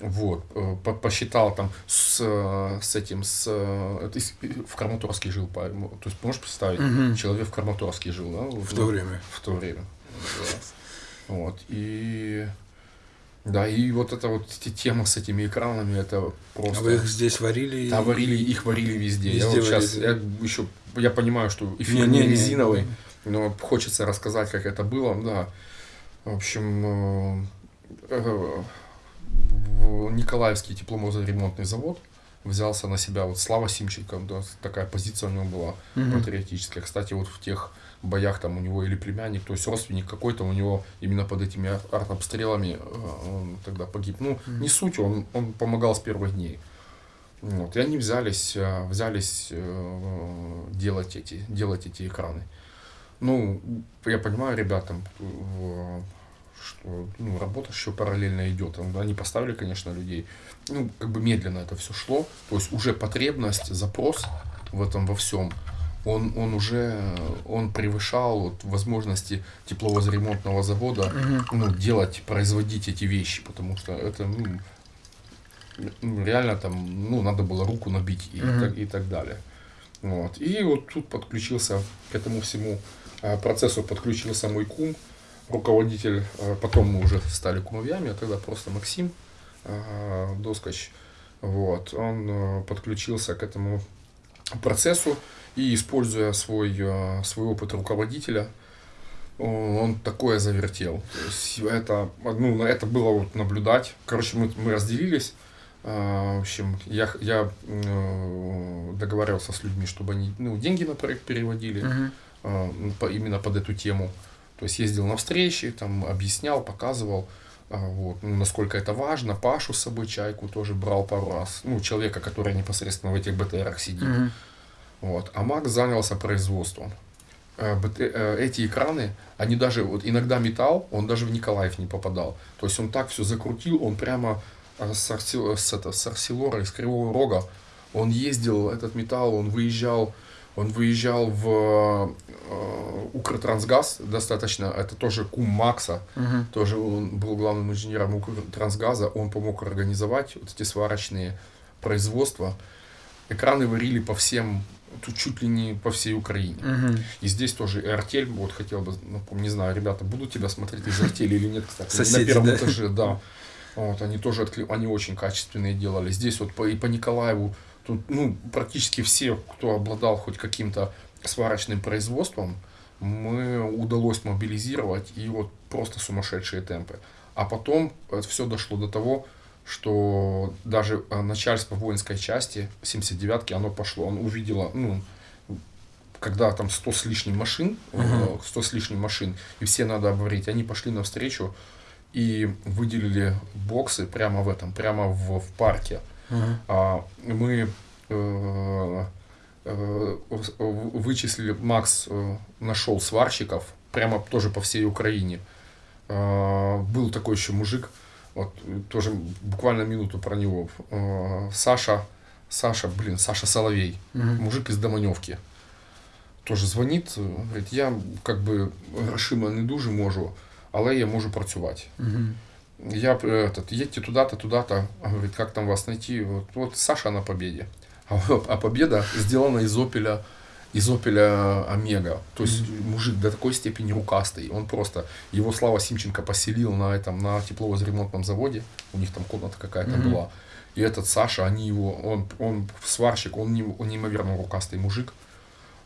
Вот, э, посчитал там с, с этим, с, ты в Краматорске жил, то есть можешь представить, угу. человек в Краматорске жил, да? В то время. В то время. Вот, и да, и вот эта вот тема с этими экранами, это просто... А вы их здесь варили? Да, варили, их варили везде. везде я вот сейчас, я еще, я понимаю, что эфир не, не, не резиновый, но хочется рассказать, как это было, да. В общем, э, э, Николаевский тепломозоремонтный завод взялся на себя вот Слава Симченко, да, такая позиция у него была угу. патриотическая. Кстати, вот в тех боях там у него или племянник, то есть родственник какой-то у него именно под этими артобстрелами э, он тогда погиб. Ну, угу. не суть, он, он помогал с первых дней. Вот, и они взялись, э, взялись э, делать эти, делать эти экраны. Ну, я понимаю, ребятам, что ну, работа еще параллельно идет. Они поставили, конечно, людей. Ну, как бы медленно это все шло. То есть уже потребность, запрос в этом во всем, он, он уже он превышал вот, возможности тепловозремонтного завода угу. ну, делать, производить эти вещи, потому что это ну, ну реально там ну, надо было руку набить и, угу. так, и так далее. Вот. И вот тут подключился к этому всему а, процессу подключился мой кум, руководитель, э, потом мы уже стали кумовьями, а тогда просто Максим э, Доскач, вот, он подключился к этому процессу и, используя свой, свой опыт руководителя, он такое завертел. То есть это, ну, это было вот наблюдать. Короче, мы, мы разделились. В общем, я, я договаривался с людьми, чтобы они ну, деньги на проект переводили uh-huh. именно под эту тему. То есть ездил на встречи, там объяснял, показывал, а, вот, ну, насколько это важно. Пашу с собой, чайку тоже брал пару раз. Ну, человека, который непосредственно в этих БТРах сидит. Mm-hmm. Вот. А Макс занялся производством. Э, э, эти экраны, они даже, вот иногда металл, он даже в Николаев не попадал. То есть он так все закрутил, он прямо э, с, Арсил, с, это, с Арсилора, из Кривого Рога, он ездил, этот металл, он выезжал он выезжал в э, Укртрансгаз достаточно, это тоже кум Макса, угу. тоже он был главным инженером Укртрансгаза, он помог организовать вот эти сварочные производства. Экраны варили по всем, тут чуть ли не по всей Украине. Угу. И здесь тоже и артель, вот хотел бы, ну, не знаю, ребята, будут тебя смотреть из артели или нет, кстати. Соседи, на первом да? этаже, да. Вот, они тоже, откли... они очень качественные делали. Здесь вот по, и по Николаеву Тут, ну, практически все, кто обладал хоть каким-то сварочным производством, мы удалось мобилизировать и вот просто сумасшедшие темпы. А потом это все дошло до того, что даже э, начальство воинской части 79-ки, оно пошло, оно увидело, ну, когда там 100 с лишним машин, uh-huh. 100 с лишним машин, и все надо обварить, они пошли навстречу и выделили боксы прямо в этом, прямо в, в парке. Uh-huh. Мы э, э, вычислили, Макс э, нашел сварщиков прямо тоже по всей Украине. Был такой еще мужик, вот тоже буквально минуту про него. Саша, Саша, блин, Саша Соловей, угу. мужик из Доманевки. Тоже звонит, говорить, я как бы грошима не дуже можу, але я можу працювати. Угу. я этот, едьте туда-то, туда-то, говорит, как там вас найти, вот, вот Саша на победе, а, а победа сделана из опеля, из опеля Омега, то есть mm-hmm. мужик до такой степени рукастый, он просто, его Слава Симченко поселил на этом, на тепловозремонтном заводе, у них там комната какая-то mm-hmm. была, и этот Саша, они его, он, он сварщик, он, не, он неимоверно рукастый мужик,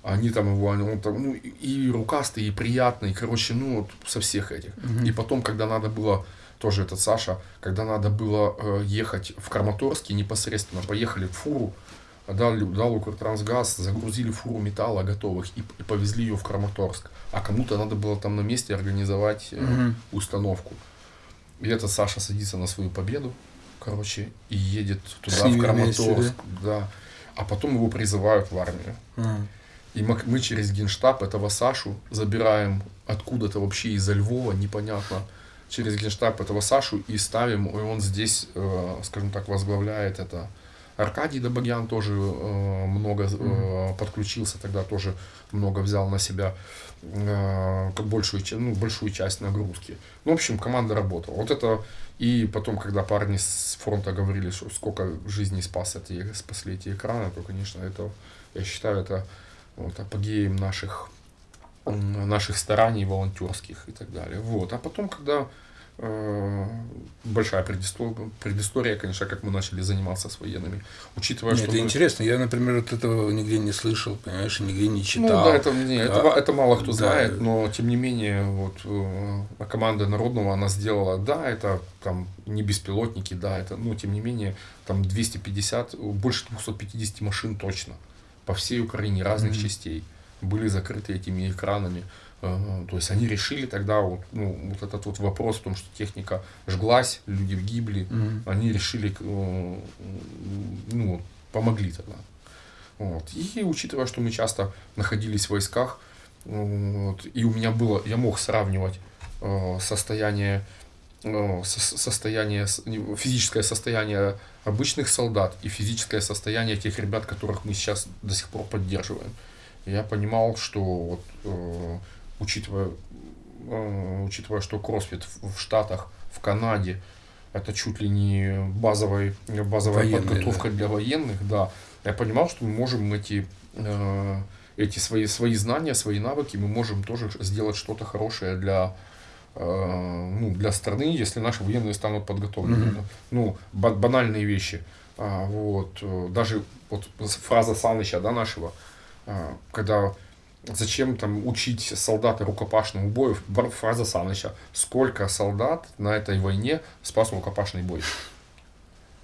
они там его, он там, ну, и рукастый, и приятный, короче, ну, вот со всех этих. Mm-hmm. И потом, когда надо было, тоже этот Саша, когда надо было э, ехать в Краматорске непосредственно, поехали в фуру, дал, дал Укртрансгаз, загрузили фуру металла готовых и, и повезли ее в Краматорск. А кому-то надо было там на месте организовать э, mm-hmm. установку. И этот Саша садится на свою победу, короче, и едет туда, в Краматорск, да. А потом его призывают в армию. Mm-hmm. И мы, мы через генштаб этого Сашу забираем откуда-то вообще из-за Львова, непонятно, через генштаб этого Сашу и ставим, и он здесь, э, скажем так, возглавляет это. Аркадий Добогян тоже э, много э, подключился, тогда тоже много взял на себя э, как большую, ну, большую часть нагрузки. Ну, в общем, команда работала. Вот это и потом, когда парни с фронта говорили, что сколько жизней спас эти, спасли эти экраны, то, конечно, это, я считаю, это вот, апогеем наших, наших стараний волонтерских и так далее. Вот. А потом, когда большая предыстория, предыстория, конечно, как мы начали заниматься с военными. Учитывая, Нет, что... Это мы... интересно, я, например, вот этого нигде не слышал, понимаешь, нигде не читал. Ну да, это, не, да. это, это мало кто да. знает, но тем не менее, вот э, команда Народного, она сделала, да, это там не беспилотники, да, это, но тем не менее, там 250, больше 250 машин точно по всей Украине разных mm-hmm. частей были закрыты этими экранами. Э, то есть они решили тогда вот, ну, вот этот вот вопрос в том, что техника жглась, люди гибли, mm-hmm. они решили, э, ну, помогли тогда. Вот. И учитывая, что мы часто находились в войсках, вот, и у меня было, я мог сравнивать э, состояние состояние, физическое состояние обычных солдат и физическое состояние тех ребят, которых мы сейчас до сих пор поддерживаем. Я понимал, что вот, э, учитывая, э, учитывая, что кроссфит в, Штатах, в Канаде, это чуть ли не базовая, базовая Военные, подготовка да. для военных, да, я понимал, что мы можем эти, э, эти свои, свои знания, свои навыки, мы можем тоже сделать что-то хорошее для Э, ну, для страны, если наши военные станут подготовлены. Mm-hmm. Ну, банальные вещи. А, вот, даже вот фраза Саныча, да, нашего, а, когда зачем там учить солдата рукопашному бою, фраза Саныча, сколько солдат на этой войне спас рукопашный бой.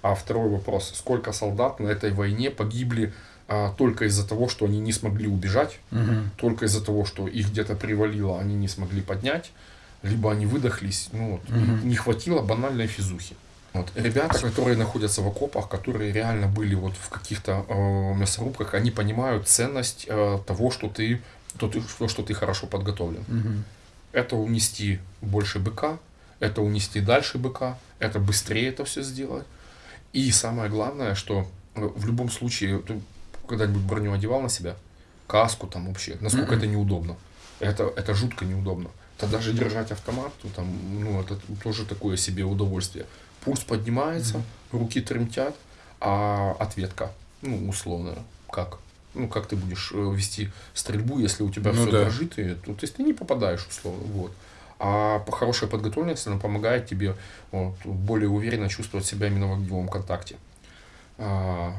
А второй вопрос, сколько солдат на этой войне погибли а, только из-за того, что они не смогли убежать, угу. только из-за того, что их где-то привалило, они не смогли поднять, либо они выдохлись, ну, вот, угу. не хватило банальной физухи. Вот. Ребята, которые находятся в окопах, которые реально были вот в каких-то э, мясорубках, они понимают ценность э, того, что ты, то, ты, то, что ты хорошо подготовлен. Угу. Это унести больше быка, это унести дальше быка, это быстрее это все сделать. И самое главное, что э, в любом случае, ты когда-нибудь броню одевал на себя, каску там вообще, насколько это неудобно. Это, это жутко неудобно то даже держать автомат, то там, ну, это тоже такое себе удовольствие. Пульс поднимается, mm-hmm. руки тремтят, а ответка, ну, условно, как? Ну, как ты будешь э, вести стрельбу, если у тебя ну, все да. дрожит, и, то, то есть ты не попадаешь, условно, вот. А хорошая подготовленность, она помогает тебе вот, более уверенно чувствовать себя именно в огневом контакте. А,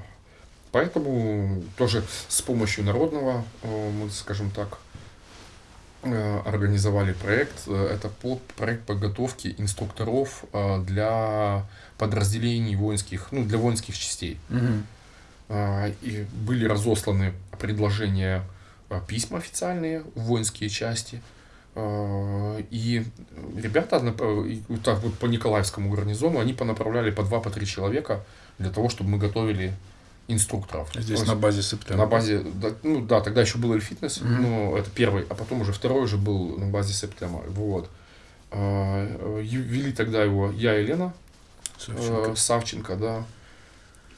поэтому тоже с помощью народного э, мы, скажем так, организовали проект. Э, это проект подготовки инструкторов э, для подразделений воинских, ну, для воинских частей. Угу. И были разосланы предложения, письма официальные в воинские части. И ребята так вот по Николаевскому гарнизону, они понаправляли по два, по три человека для того, чтобы мы готовили инструкторов. Здесь на базе Септема. На базе, да, ну да, тогда еще был Эльфитнес, mm-hmm. ну это первый, а потом уже второй уже был на базе Септема. Вот. А, вели тогда его я и Лена Савченко, э, Савченко да,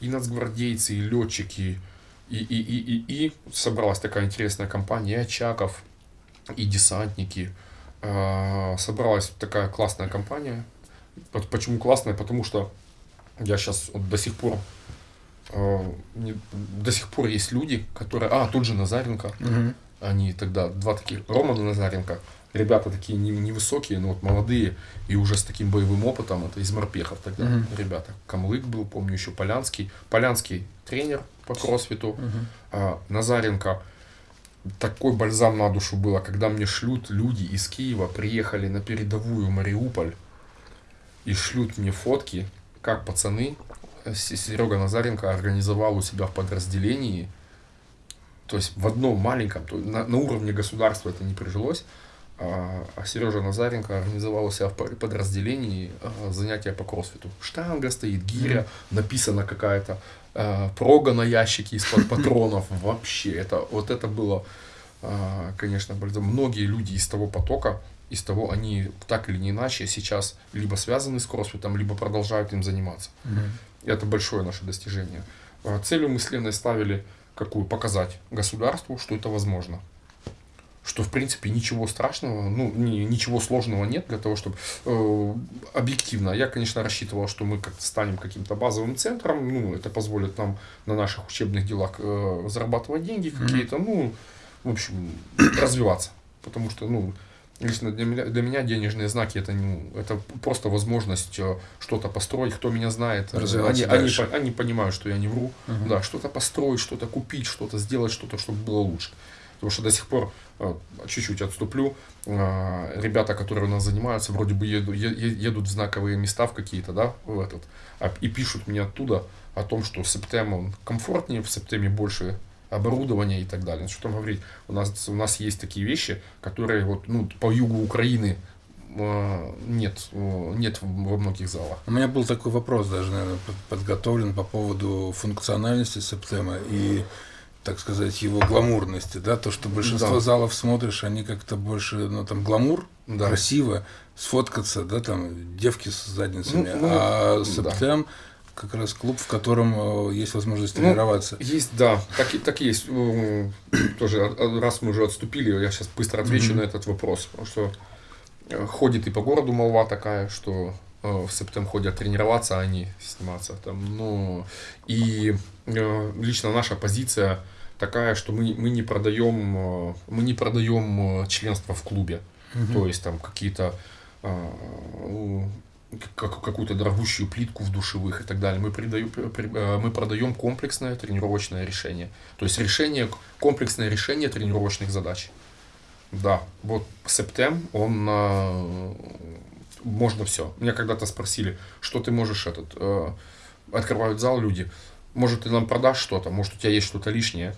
и нацгвардейцы, и летчики, и, и, и, и, и собралась такая интересная компания, и Очаков, и десантники. А, собралась такая классная компания, Почему классная? Потому что я сейчас вот до сих пор э, до сих пор есть люди, которые... А, тот же Назаренко. Мгм. Они тогда, два таких, Роман и Назаренко, ребята такие не- невысокие, но вот молодые и уже с таким боевым опытом, это из морпехов тогда Мгм. ребята. Камлык был, помню, еще Полянский. Полянский тренер по кроссфиту, а Назаренко такой бальзам на душу было, когда мне шлют люди из Киева, приехали на передовую Мариуполь и шлют мне фотки, как пацаны, Серега Назаренко организовал у себя в подразделении, то есть в одном маленьком, то на, на уровне государства это не прижилось, а, а Сережа Назаренко организовал у себя в подразделении а, занятия по кроссфиту. Штанга стоит, гиря, написана какая-то, а, прога на ящике из-под патронов. Вообще, это, вот это было, а, конечно, многие люди из того потока, из того, они так или не иначе сейчас либо связаны с кроссфитом, либо продолжают им заниматься. Мгм. Это большое наше достижение. А Целью мы с Леной ставили какую? Показать государству, что это возможно. Что, в принципе, ничего страшного, ну, ни- ничего сложного нет для того, чтобы э, объективно. Я, конечно, рассчитывал, что мы как-то станем каким-то базовым центром, ну, это позволит нам на наших учебных делах э, зарабатывать деньги какие-то, ну, в общем, развиваться. Потому что, ну, лично для меня, для меня денежные знаки это, ну, это просто возможность э, что-то построить. Кто меня знает, э, они, они, дальше. они понимают, что я не вру. Мгм. Да, что-то построить, что-то купить, что-то сделать, что-то, чтобы было лучше. Потому что до сих пор, э, чуть-чуть отступлю, ребята, которые у нас занимаются, вроде бы еду- едут в знаковые места в какие-то, да, в этот, а- и пишут мне оттуда о том, что Септем он комфортнее, в Септеме больше оборудования и так далее. Что там говорить, у нас, у нас есть такие вещи, которые вот, ну, по югу Украины э, нет, э, нет во многих залах. У меня был такой вопрос даже, наверное, под- подготовлен по поводу функциональности Септема и, так сказать, его гламурности, да, то, что большинство Да. залов смотришь, они как-то больше, ну, там, гламур, Да. красиво, сфоткаться, да, там, девки с задницами, Ну, ну, а да. Как раз клуб, в котором э, есть возможность Ну, тренироваться. Есть, да, так, так есть. Э, Тоже, а- а раз мы уже отступили, я сейчас быстро отвечу Мгм. на этот вопрос. Потому что э, ходит и по городу молва такая, что э, в Септем ходят тренироваться, а не сниматься там. Ну, и лично наша позиция такая, что мы, мы не продаем, мы не продаем членство в клубе. Мгм. То есть там какие-то ну, как- какую-то дорогущую плитку в душевых и так далее. Мы, придаем, при- э, мы продаем комплексное тренировочное решение. То есть решение, комплексное решение тренировочных задач. Да, вот Септем, он а, можно все. Меня когда-то спросили, что ты можешь этот э, открывают зал люди, может ты нам продашь что-то, может у тебя есть что-то лишнее.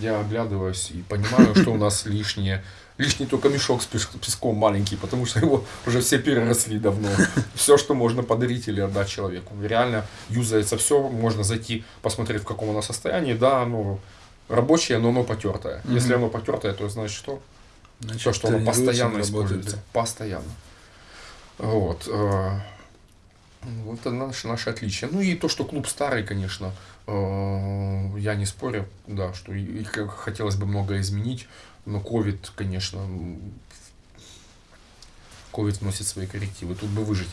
Я оглядываюсь и понимаю, что у нас лишнее. Лишний только мешок с песком маленький, потому что его уже все переросли давно. Все, что можно подарить или отдать человеку. Реально юзается все, можно зайти, посмотреть, в каком оно состоянии. Да, оно рабочее, но оно потертое. Мгм. Если оно потертое, то значит что? Значит, Все, что оно постоянно работает, используется. Постоянно. Вот. э, Вот это наше, наше отличие. Ну и то, что клуб старый, конечно, э, я не спорю, да, что и, и хотелось бы многое изменить, но ковид, конечно, ковид вносит свои коррективы, тут бы выжить.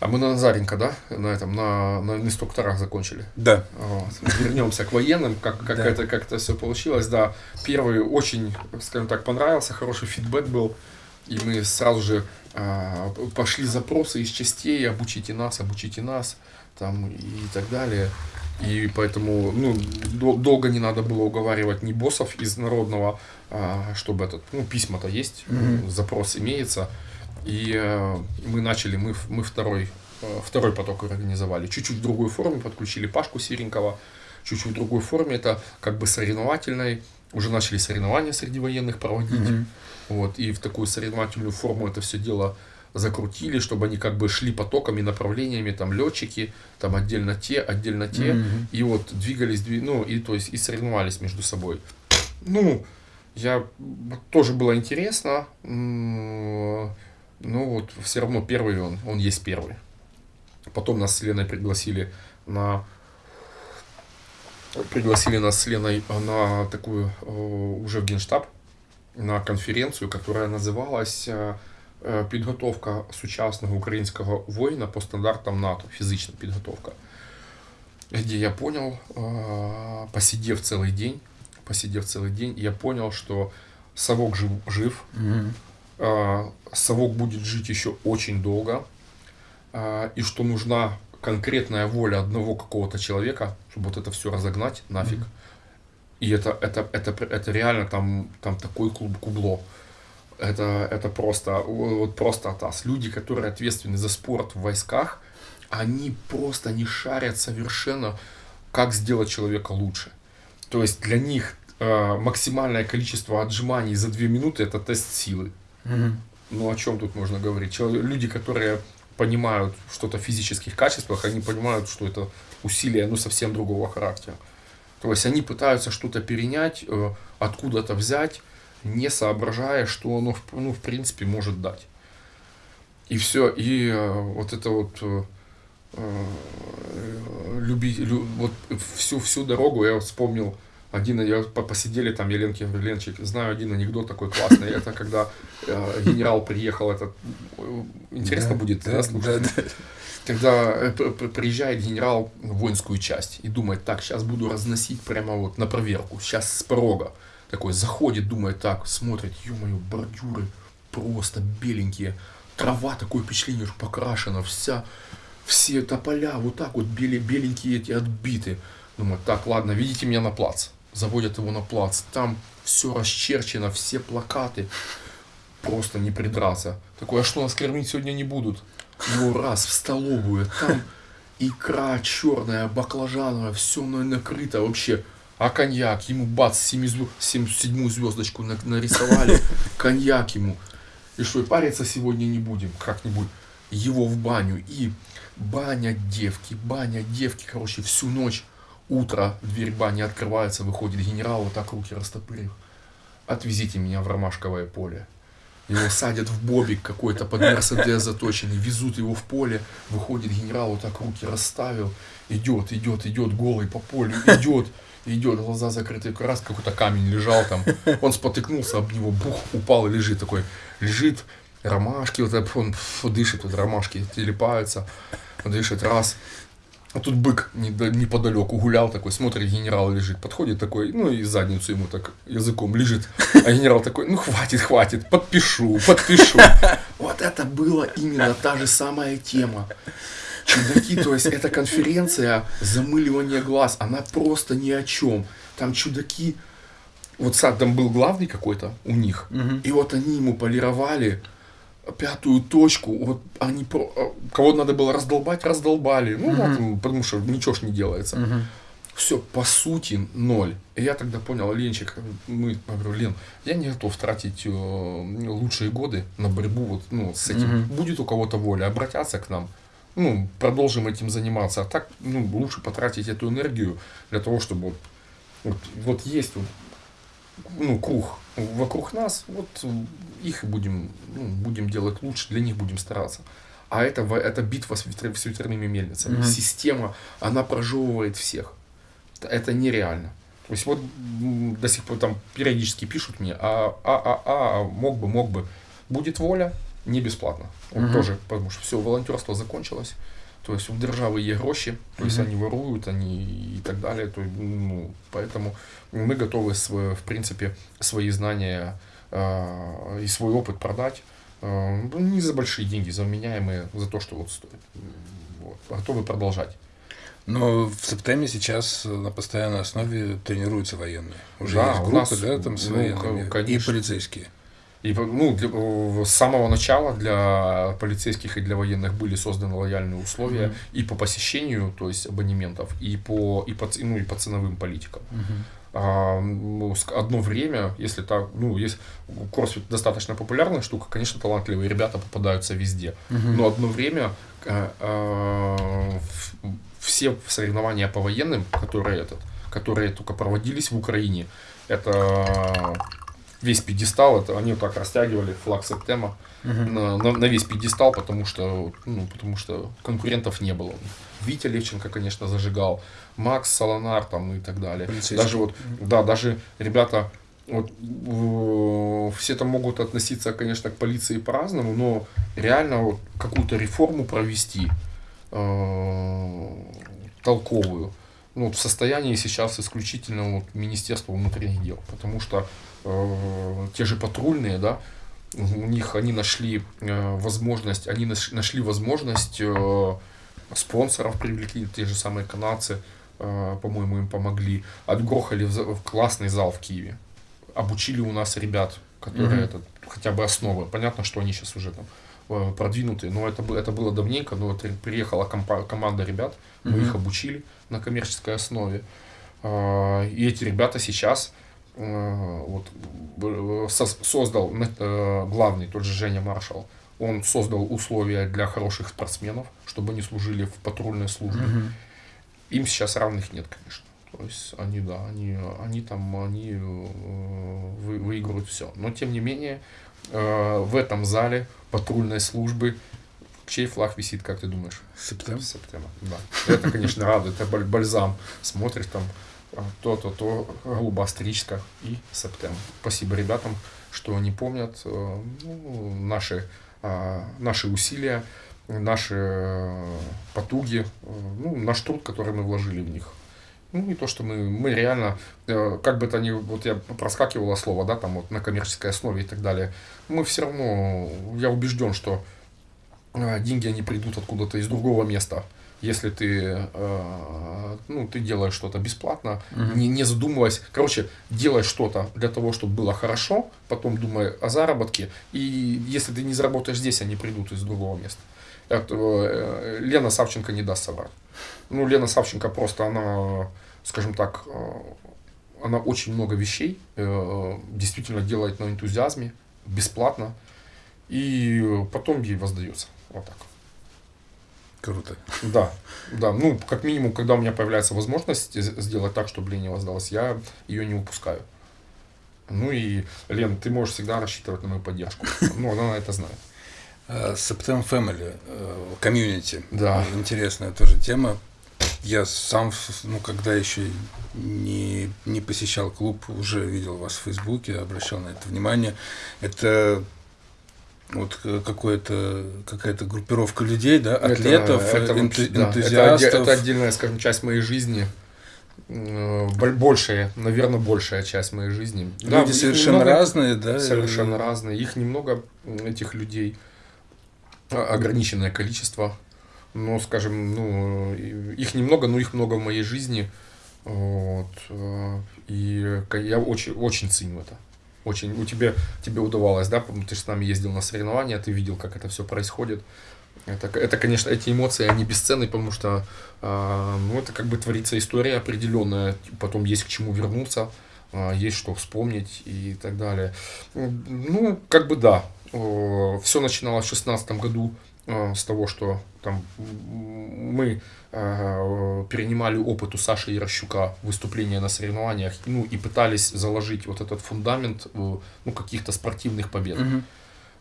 А мы на Назаренко, да, на этом, на, на инструкторах закончили. Да. Вот. Вернемся к военным, как, как, Да. это, как это все получилось. Да, первый очень, скажем так, понравился, хороший фидбэк был. И мы сразу же а, пошли запросы из частей, обучите нас, обучите нас, там и так далее. И поэтому ну, дол- долго не надо было уговаривать ни боссов из народного, а, чтобы этот, ну, письма-то есть, Мгм. запрос имеется. И э, мы начали, мы, мы второй, э, второй поток организовали. Чуть-чуть в другой форме, подключили Пашку Серенького, чуть-чуть в другой форме, это как бы соревновательной. Уже начали соревнования среди военных проводить. Мгм. Вот, и в такую соревновательную форму это все дело закрутили, чтобы они как бы шли потоками, направлениями, там летчики, там отдельно те, отдельно те, Мгм. и вот двигались, дви- ну, и то есть и соревновались между собой. Ну, я тоже было интересно, но вот все равно первый он, он есть первый. Потом нас с Леной пригласили на пригласили нас с Леной на такую э, уже в Генштаб на конференцию, которая называлась э, підготовка сучасного українського воїна по стандартам НАТО, фізична підготовка. Где я понял, э, посидев целый день, посидев целый день, я понял, что совок жив, жив Мгм. э, совок будет жить еще очень долго, э, и что нужна конкретная воля одного какого-то человека, чтобы вот это все разогнать нафиг. И это, это, это, пр- это реально там, там такой клуб кубло. Это, это просто, вот просто атас. Люди, которые ответственны за спорт в войсках, они просто не шарят совершенно, как сделать человека лучше. То есть для них э, максимальное количество отжиманий за 2 минуты это тест силы. Мгм. Ну о чем тут можно говорить? Чело- Люди, которые понимают что-то в физических качествах, они понимают, что это усилия ну, совсем другого характера. То есть они пытаются что-то перенять, э, откуда-то взять, не соображая, что оно в- ну, в принципе может дать. И все, и э, вот это вот э, э, люби, лю- вот всю, всю дорогу я вспомнил один, я по- посидели там, я Ленке Ленчик, знаю один анекдот такой классный, это когда э, генерал приехал, это э, интересно Да, будет да, да, слушать? да, да. Когда приезжает генерал в воинскую часть и думает, так, сейчас буду разносить прямо вот на проверку, сейчас с порога. Такой заходит, думает, так, смотрит, ё-моё, бордюры просто беленькие, трава, такое впечатление, что покрашена, вся, все тополя вот так вот бели, беленькие эти отбиты. Думает, так, ладно, видите меня на плац. Заводят его на плац, там все расчерчено, все плакаты, просто не придраться. Такой, а что, нас кормить сегодня не будут? Его раз в столовую, там икра черная, баклажановая, все накрыто вообще. А коньяк, ему бац, семи звё- сем- седьмую звездочку на- нарисовали, коньяк ему. И что, и париться сегодня не будем, как-нибудь. Его в баню. И баня девки, баня девки, короче, всю ночь. Утро, дверь бани открывается, выходит генерал, вот так руки растопырив. Отвезите меня в ромашковое поле. Его садят в бобик какой-то под Мерседес заточенный, везут его в поле, выходит генерал, вот так руки расставил, идет, идет, идет, голый по полю, идет, идет, глаза закрыты, раз какой-то камень лежал там, он спотыкнулся об него, бух, упал и лежит такой, лежит, ромашки, вот так он фу, дышит, вот ромашки телепаются, дышит, раз, а тут бык неподалеку гулял такой, смотрит, генерал лежит, подходит такой, ну и задницу ему так языком лежит. А генерал такой, ну хватит, хватит, подпишу, подпишу. Вот это была именно та же самая тема. Чудаки, то есть эта конференция замыливания глаз, она просто ни о чем. Там чудаки, вот сад там был главный какой-то у них, и вот они ему полировали пятую точку, вот они, про- а, кого надо было раздолбать, раздолбали, ну, вот, м, потому что ничего ж не делается. Мгм. Все, по сути, ноль. И я тогда понял, Ленчик, мы, я говорю, Лен, я не готов тратить э, лучшие годы на борьбу вот, ну, с этим. Мгм. Будет у кого-то воля, обратятся к нам, ну, продолжим этим заниматься. А так, ну, лучше потратить эту энергию для того, чтобы вот, вот, есть вот, ну, круг вокруг нас, вот их будем, ну, будем делать лучше, для них будем стараться. А это, это битва с, ветря- с ветряными мельницами. Мгм. Система, она прожевывает всех. Это- нереально. То есть вот до сих пор там периодически пишут мне, а, а, а, а, мог бы, мог бы. Будет воля, не бесплатно. Вот Мгм. тоже, потому что все, волонтерство закончилось. То есть у державы є гроші, то есть Мгм. они воруют, они и так далее. То, есть, ну, поэтому мы готовы, св- в принципе, свои знания э, и свой опыт продать. э, не за большие деньги, за вменяемые, за то, что вот стоит. Вот, готовы продолжать. Но в Септеме сейчас на постоянной основе тренируются военные. Уже Да, есть группы, нас, да, там с ну, военными. И конечно. полицейские. И ну, для- э, с самого начала для полицейских и для военных были созданы лояльные условия Мгм. и по посещению, то есть абонементов, и по, и по, ну, и по ценовым политикам. А, ну, с- одно время, если так, ну, есть кроссфит достаточно популярная штука, конечно, талантливые ребята попадаются везде. Мгм. Но одно время э, в- все соревнования по военным, которые этот, которые только проводились в Украине, это весь пьедестал, это они вот так растягивали флаг Септема Мгм. на, на- на весь пьедестал, потому что, ну, потому что конкурентов не было. Витя Левченко, конечно, зажигал, Макс Солонар там и так далее. Полицейский. Даже вот, да, даже ребята вот, э, все там могут относиться, конечно, к полиции по-разному, но реально вот какую-то реформу провести э, толковую, ну, в состоянии сейчас исключительно вот Министерство внутренних дел, потому что э, те же патрульные, да, у них они нашли э, возможность, они наш, нашли возможность э, спонсоров привлекли, те же самые канадцы, э, по-моему, им помогли, отгрохали в, в классный зал в Киеве, обучили у нас ребят, которые mm-hmm. это хотя бы основы. Понятно, что они сейчас уже там продвинутые, но это, это было давненько, но вот приехала компа- команда ребят, мы mm-hmm. их обучили на коммерческой основе. Э, и эти ребята сейчас э, вот, создал главный, тот же Женя Маршал, он создал условия для хороших спортсменов, чтобы они служили в патрульной службе. Mm-hmm. Им сейчас равных нет, конечно. То есть они, да, они, они там, они э, вы, выигрывают все. Но тем не менее, э, в этом зале патрульной службы чей флаг висит, как ты думаешь? Септем. Септем, да. Это, конечно, радует. Это бальзам. Смотришь там э, то-то, то, голубая стричка и септем. Спасибо ребятам, что они помнят ну, наши, наши усилия, наши потуги, ну, наш труд, который мы вложили в них ну, не то, что мы, мы реально, э, как бы это ни, вот я проскакивало слово, да, там вот на коммерческой основе и так далее, мы все равно, я убежден, что э, деньги, они придут откуда-то из другого места, если ты, э, ну, ты делаешь что-то бесплатно, угу. не, не задумываясь, короче, делай что-то для того, чтобы было хорошо, потом думай о заработке, и если ты не заработаешь здесь, они придут из другого места. Это, э, Лена Савченко не даст соврать. Ну, Лена Савченко просто, она, скажем так, э, она очень много вещей э, действительно делает на энтузиазме, бесплатно, и потом ей воздается. Вот так. Круто. Да, да. Ну, как минимум, когда у меня появляется возможность сделать так, чтобы Лене воздалось, я ее не упускаю. Ну и, Лен, ты можешь всегда рассчитывать на мою поддержку. Ну, она это знает. September Family, комьюнити. Да. Интересная тоже тема. Я сам, ну, когда еще не, не посещал клуб, уже видел вас в Фейсбуке, обращал на это внимание. Это вот какое-то какая-то группировка людей, да, атлетов, это, это, энту, да, энтузиастов. Это, это отдельная, скажем, часть моей жизни большая, наверное, большая часть моей жизни. Люди да, совершенно немного, разные, да? Совершенно разные. Их немного, этих людей ограниченное количество. Ну, скажем, ну, их немного, но их много в моей жизни. Вот. Э, и я очень, очень ценю это. Очень. У тебя, тебе удавалось, да, ты же с нами ездил на соревнования, ты видел, как это все происходит. Это, это, конечно, эти эмоции, они бесценны, потому что, э, ну, это как бы творится история определенная, потом есть к чему вернуться, э, есть что вспомнить и так далее. Ну, как бы да, все начиналось в 2016 году э, с того, что там мы э, перенимали опыт у Саши Ярощука выступления на соревнованиях, ну и пытались заложить вот этот фундамент ну, каких-то спортивных побед. Угу.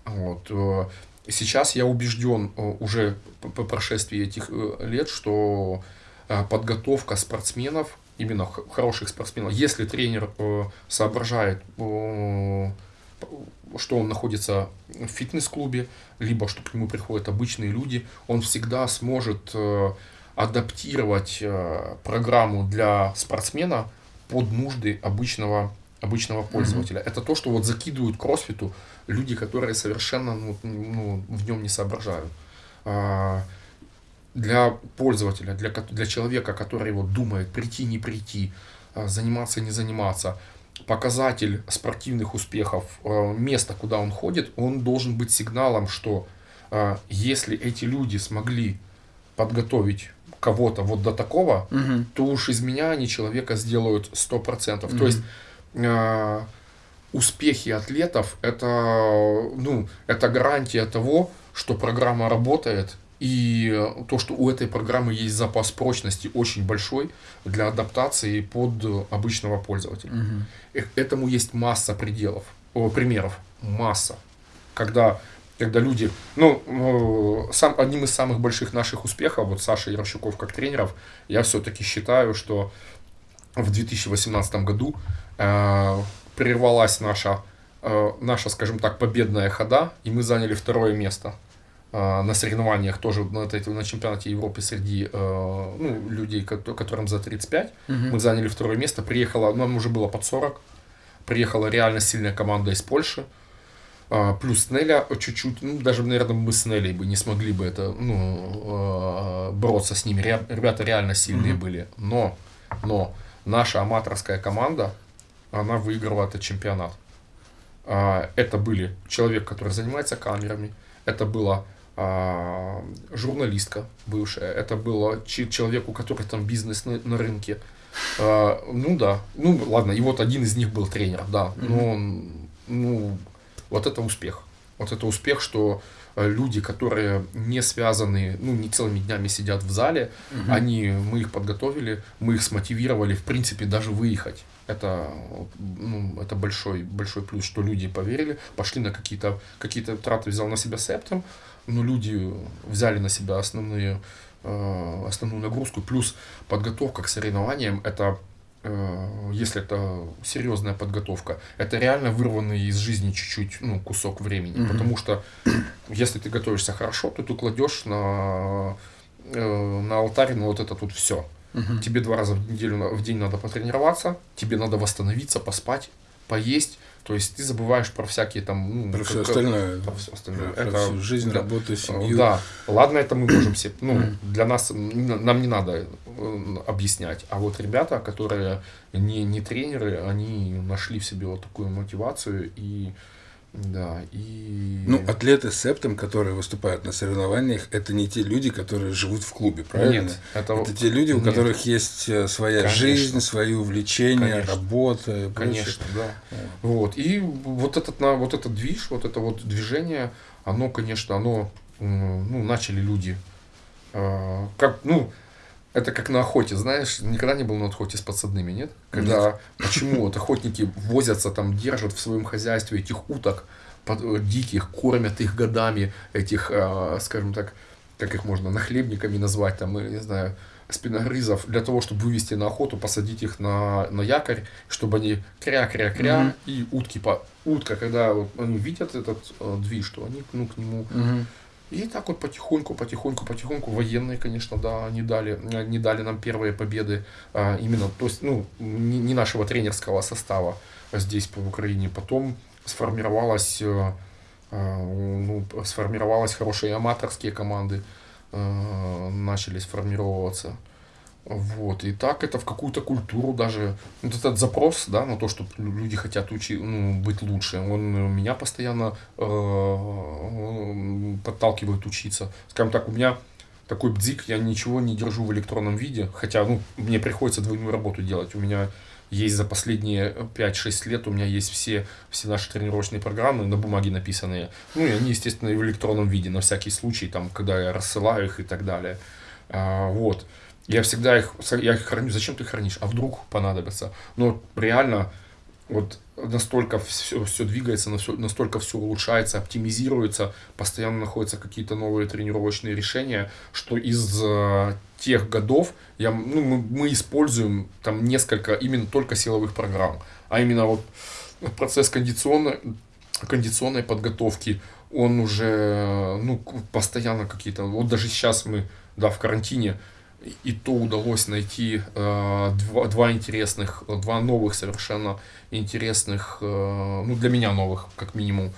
Вот. Э, сейчас я убежден уже по прошествии этих лет, что подготовка спортсменов, именно хороших спортсменов, если тренер соображает что он находится в фитнес-клубе, либо что к нему приходят обычные люди, он всегда сможет э, адаптировать э, программу для спортсмена под нужды обычного, обычного пользователя. Mm-hmm. Это то, что вот закидывают кроссфиту люди, которые совершенно ну, ну, в нем не соображают. А, для пользователя, для, для человека, который вот думает прийти, не прийти, а, заниматься, не заниматься, показатель спортивных успехов, э, место, куда он ходит, он должен быть сигналом, что э, если эти люди смогли подготовить кого-то вот до такого, угу. то уж из меня они человека сделают 100%. Угу. То есть э, успехи атлетов это, ну, это гарантия того, что программа работает, и э, то, что у этой программы есть запас прочности очень большой для адаптации под обычного пользователя. Угу. Этому есть масса пределов, о, примеров, масса. Когда, когда люди, ну, сам, одним из самых больших наших успехов, вот Саша Ярощуков как тренеров, я все-таки считаю, что в 2018 году э, прервалась наша, э, наша, скажем так, победная хода, и мы заняли второе место э, на соревнованиях тоже на, на чемпионате Европы среди э, ну, людей, которым за 35. Угу. Мы заняли второе место. Приехала, нам уже было под 40. Приехала реально сильная команда из Польши. А, плюс Неля чуть-чуть, ну, даже, наверное, мы с Нелей бы не смогли бы это, ну, а, бороться с ними. Ребята реально сильные mm-hmm. были. Но, но наша аматорская команда, она выиграла этот чемпионат. А, это были человек, который занимается камерами, это была журналистка бывшая, это было человек, у которого там бизнес на, на рынке. Ну да, ну ладно, и вот один из них был тренер, да, но ну вот это успех. Вот это успех, что э, люди, которые не связаны, ну, не целыми днями сидят в зале, угу. они, мы их подготовили, мы их смотивировали, в принципе, даже выехать. Это, ну, это большой, большой плюс, что люди поверили, пошли на какие-то какие траты, взял на себя септом, но люди взяли на себя основные, э, основную нагрузку, плюс подготовка к соревнованиям, это Э, если это серьезная подготовка, это реально вырванный из жизни чуть-чуть ну, кусок времени. Угу. Потому что если ты готовишься хорошо, то ты кладешь на, э, на алтарь ну, вот это тут все. Угу. Тебе два раза в неделю в день надо потренироваться, тебе надо восстановиться, поспать, поесть, то есть ты забываешь про всякие там... Ну, про все остальное. Про все остальное. Про это, всю жизнь, да, работу, семью. Да, ладно, это мы можем себе... Ну, для нас, нам не надо э, объяснять. А вот ребята, которые не, не тренеры, они нашли в себе вот такую мотивацию и да, и... Ну, атлеты с септом, которые выступают на соревнованиях, это не те люди, которые живут в клубе, правильно? Нет. Это, это те люди, у Нет. которых есть э, своя Конечно. жизнь, свои увлечения, Конечно. работа. Конечно, да. Вот. И вот этот, на, вот этот движ, вот это вот движение, оно, конечно, оно, ну, начали люди, э, как, ну, это как на охоте, знаешь, никогда не был на охоте с подсадными, нет? Когда, нет. почему вот охотники возятся, там, держат в своем хозяйстве этих уток под, э, диких, кормят их годами, этих, э, скажем так, как их можно, нахлебниками назвать, там, не знаю, спиногрызов, для того, чтобы вывести на охоту, посадить их на, на якорь, чтобы они кря-кря-кря, mm-hmm. и утки, по, утка, когда вот они видят этот э, движ, то они ну, к нему mm-hmm и так вот потихоньку, потихоньку, потихоньку военные, конечно, да, не дали, не дали нам первые победы а, именно, то есть, ну, не, не нашего тренерского состава здесь по Украине. Потом сформировалась, а, ну, сформировалась хорошие аматорские команды, а, начали сформироваться. Вот, и так это в какую-то культуру даже, вот этот запрос, да, на то, что люди хотят учи, ну, быть лучше, он меня постоянно э, подталкивает учиться. Скажем так, у меня такой бдик, я ничего не держу в электронном виде, хотя, ну, мне приходится двойную работу делать. У меня есть за последние 5-6 лет, у меня есть все, все наши тренировочные программы на бумаге написанные. Ну, и они, естественно, и в электронном виде, на всякий случай, там, когда я рассылаю их и так далее. А, вот. Я всегда их, я их храню. Зачем ты хранишь? А вдруг понадобится? Но реально вот настолько все, все двигается, настолько все улучшается, оптимизируется, постоянно находятся какие-то новые тренировочные решения, что из э, тех годов я, ну, мы, мы используем там несколько именно только силовых программ, а именно вот процесс кондиционной, кондиционной подготовки, он уже ну, постоянно какие-то, вот даже сейчас мы да, в карантине, и то удалось найти э, два, два интересных, два новых совершенно интересных, э, ну для меня новых, как минимум,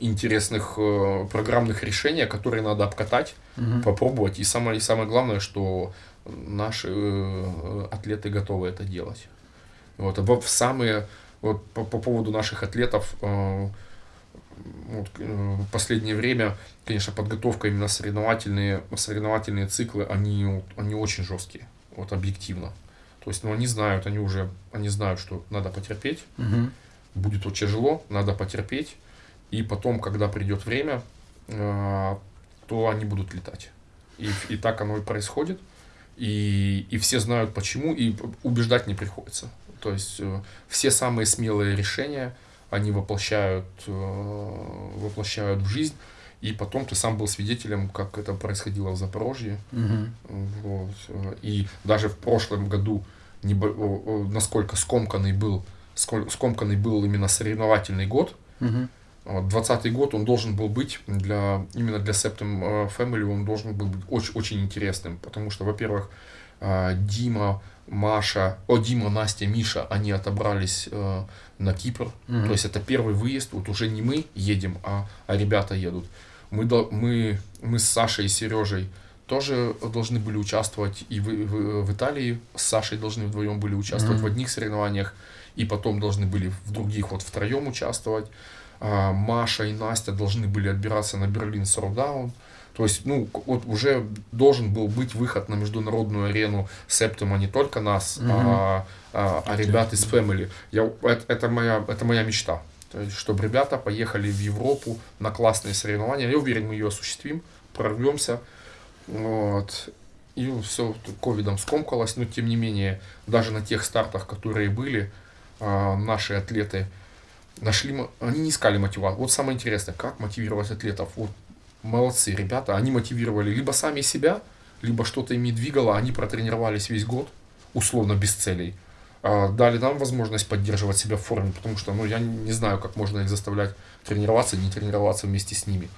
интересных э, программных решений, которые надо обкатать, угу. попробовать. И самое, и самое главное, что наши э, атлеты готовы это делать. Вот, в самые, вот по, по поводу наших атлетов, э, вот, э, в последнее время, конечно, подготовка именно соревновательные, соревновательные циклы, они, они очень жесткие, вот объективно. То есть, ну, они знают, они уже, они знают, что надо потерпеть, угу. будет вот тяжело, надо потерпеть, и потом, когда придет время, э, то они будут летать. И, и так оно и происходит, и, и все знают почему, и убеждать не приходится. То есть, э, все самые смелые решения, они воплощают, э, воплощают в жизнь. И потом ты сам был свидетелем, как это происходило в Запорожье. Угу. Вот. И даже в прошлом году, насколько скомканный был скомканный был именно соревновательный год. 20 год он должен был быть для именно для Septum э, Family он должен был быть очень, очень интересным, потому что, во-первых, э, Дима, Маша, о, Дима, Настя, Миша, они отобрались э, на Кипр. Мгм. То есть это первый выезд, вот уже не мы едем, а, а ребята едут. Мы, мы, мы с Сашей и Сережей тоже должны были участвовать и в, в- в Италии с Сашей должны вдвоем были участвовать Мгм. в одних соревнованиях, и потом должны были в других вот втроем участвовать. А, Маша и Настя должны были отбираться на Берлин Сордаун. То есть, ну, вот уже должен был быть выход на международную арену Септума не только нас, Мгм. а, а, а ребят из Family. Я, это, это, моя, это моя мечта. То есть, чтобы ребята поехали в Европу на классные соревнования. Я уверен, мы ее осуществим, прорвемся. Вот. И все ковидом скомкалось, но тем не менее, даже на тех стартах, которые были, а, наши атлеты нашли, они не искали мотивацию. Вот самое интересное, как мотивировать атлетов. Вот молодцы ребята, они мотивировали либо сами себя, либо что-то ими двигало, они протренировались весь год, условно без целей. А, Дали нам возможность поддерживать себя в форме, потому что ну, я не знаю, как можно их заставлять тренироваться, не тренироваться вместе с ними.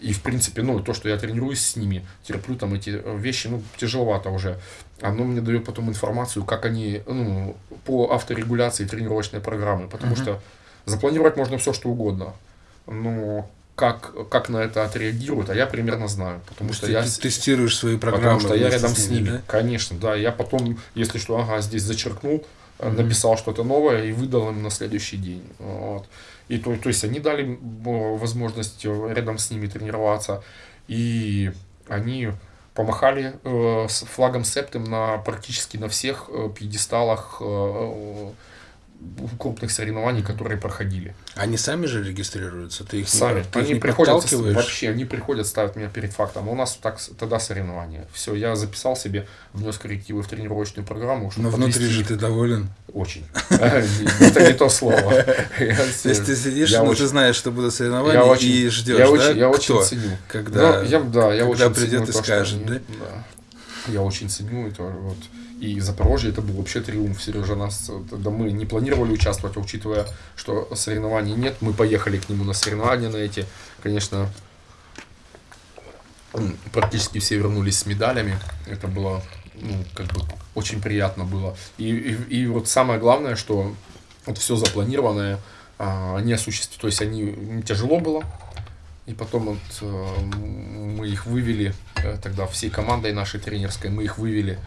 И, в принципе, ну, то, что я тренируюсь с ними, терплю там эти вещи, ну, тяжеловато уже. Оно мне дает потом информацию, как они, ну, по авторегуляции тренировочной программы, потому Мгм. что запланировать можно все, что угодно. Но как, как на это отреагируют, а я примерно знаю, потому что ты я... тестируешь свои программы. Потому что я рядом с ними, да? конечно, да. Я потом, если что, ага, здесь зачеркнул, э, Мгм. написал что-то новое и выдал им на следующий день. Вот. И то, то есть они дали м, возможность э, рядом с ними тренироваться, и они помахали э, с флагом Септем на практически на всех э, пьедесталах э, э, крупных соревнований, которые проходили. Они сами же регистрируются? Ты их Сами. ты их они не приходят, вообще, они приходят, ставят меня перед фактом. У нас так, тогда соревнования. Все, я записал себе, внес коррективы в тренировочную программу. чтобы Но внутри подвести же их. ты доволен. Очень. Это не то слово. То есть ты сидишь, но очень- ты знаешь, что будут соревнования и ждешь, да? я очень ценю. Когда, Ну, придет и скажет, да? Я очень ценю это. Вот. И Запорожье это был вообще триумф. Сережа нас, тогда мы не планировали участвовать, а учитывая, что соревнований нет, мы поехали к нему на соревнования на эти. Конечно, практически все вернулись с медалями. Это было, ну, как бы, очень приятно было. И, и, и вот самое главное, что вот все запланированное, а, они осуществили, то есть они тяжело было, и потом вот, э, мы их вывели, э, тогда всей командой нашей тренерской, мы их вывели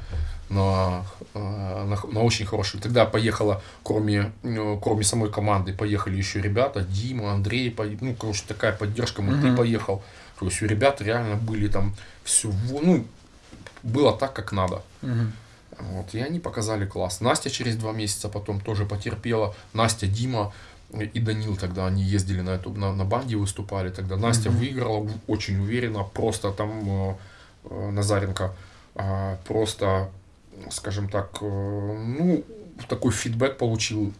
на, э, на, на очень хороший. Тогда поехала, кроме, э, кроме самой команды, поехали еще ребята, Дима, Андрей, ну, короче, такая поддержка, мы, ты Мгм. поехал. То есть у ребят реально были там все, ну, было так, как надо. Мгм. Вот, и они показали класс. Настя через два месяца потом тоже потерпела. Настя, Дима и Данил тогда они ездили на эту на, на банде выступали. Тогда Настя Мгм. выиграла очень уверенно. Просто там э, э, Назаренко а, просто, скажем так, э, ну такой фидбэк получил.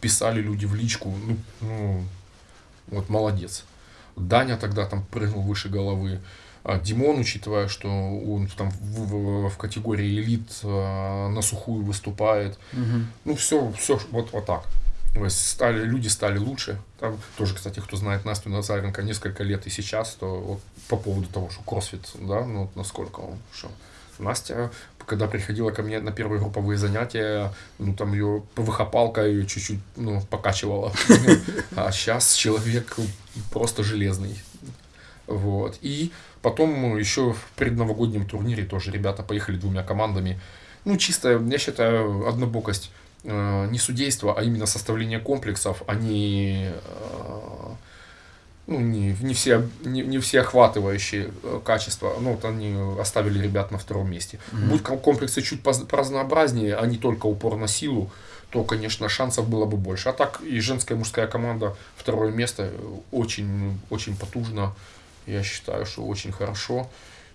Писали люди в личку. Ну, ну, вот молодец. Даня тогда там прыгнул выше головы. А Димон, учитывая, что он там в, в- в категории элит э, на сухую выступает, Мгм. ну все, все вот, вот так. То есть стали, люди стали лучше. Там тоже, кстати, кто знает Настю Назаренко несколько лет и сейчас, то вот по поводу того, что кроссфит, да, ну вот насколько он, что Настя, когда приходила ко мне на первые групповые занятия, ну там ее ПВХ-палка ее чуть-чуть, ну, покачивала. А сейчас человек просто железный. Вот. И потом еще в предновогоднем турнире тоже ребята поехали двумя командами. Ну, чисто, я считаю, однобокость э, не судейство, а именно составление комплексов, они э, ну, не, не, все, не, не все охватывающие э, качества. Ну, вот они оставили ребят на втором месте. Мгм. Будь ком- комплексы чуть поразнообразнее, а не только упор на силу, то, конечно, шансов было бы больше. А так и женская и мужская команда второе место э, очень, очень потужно. Я считаю, что очень хорошо.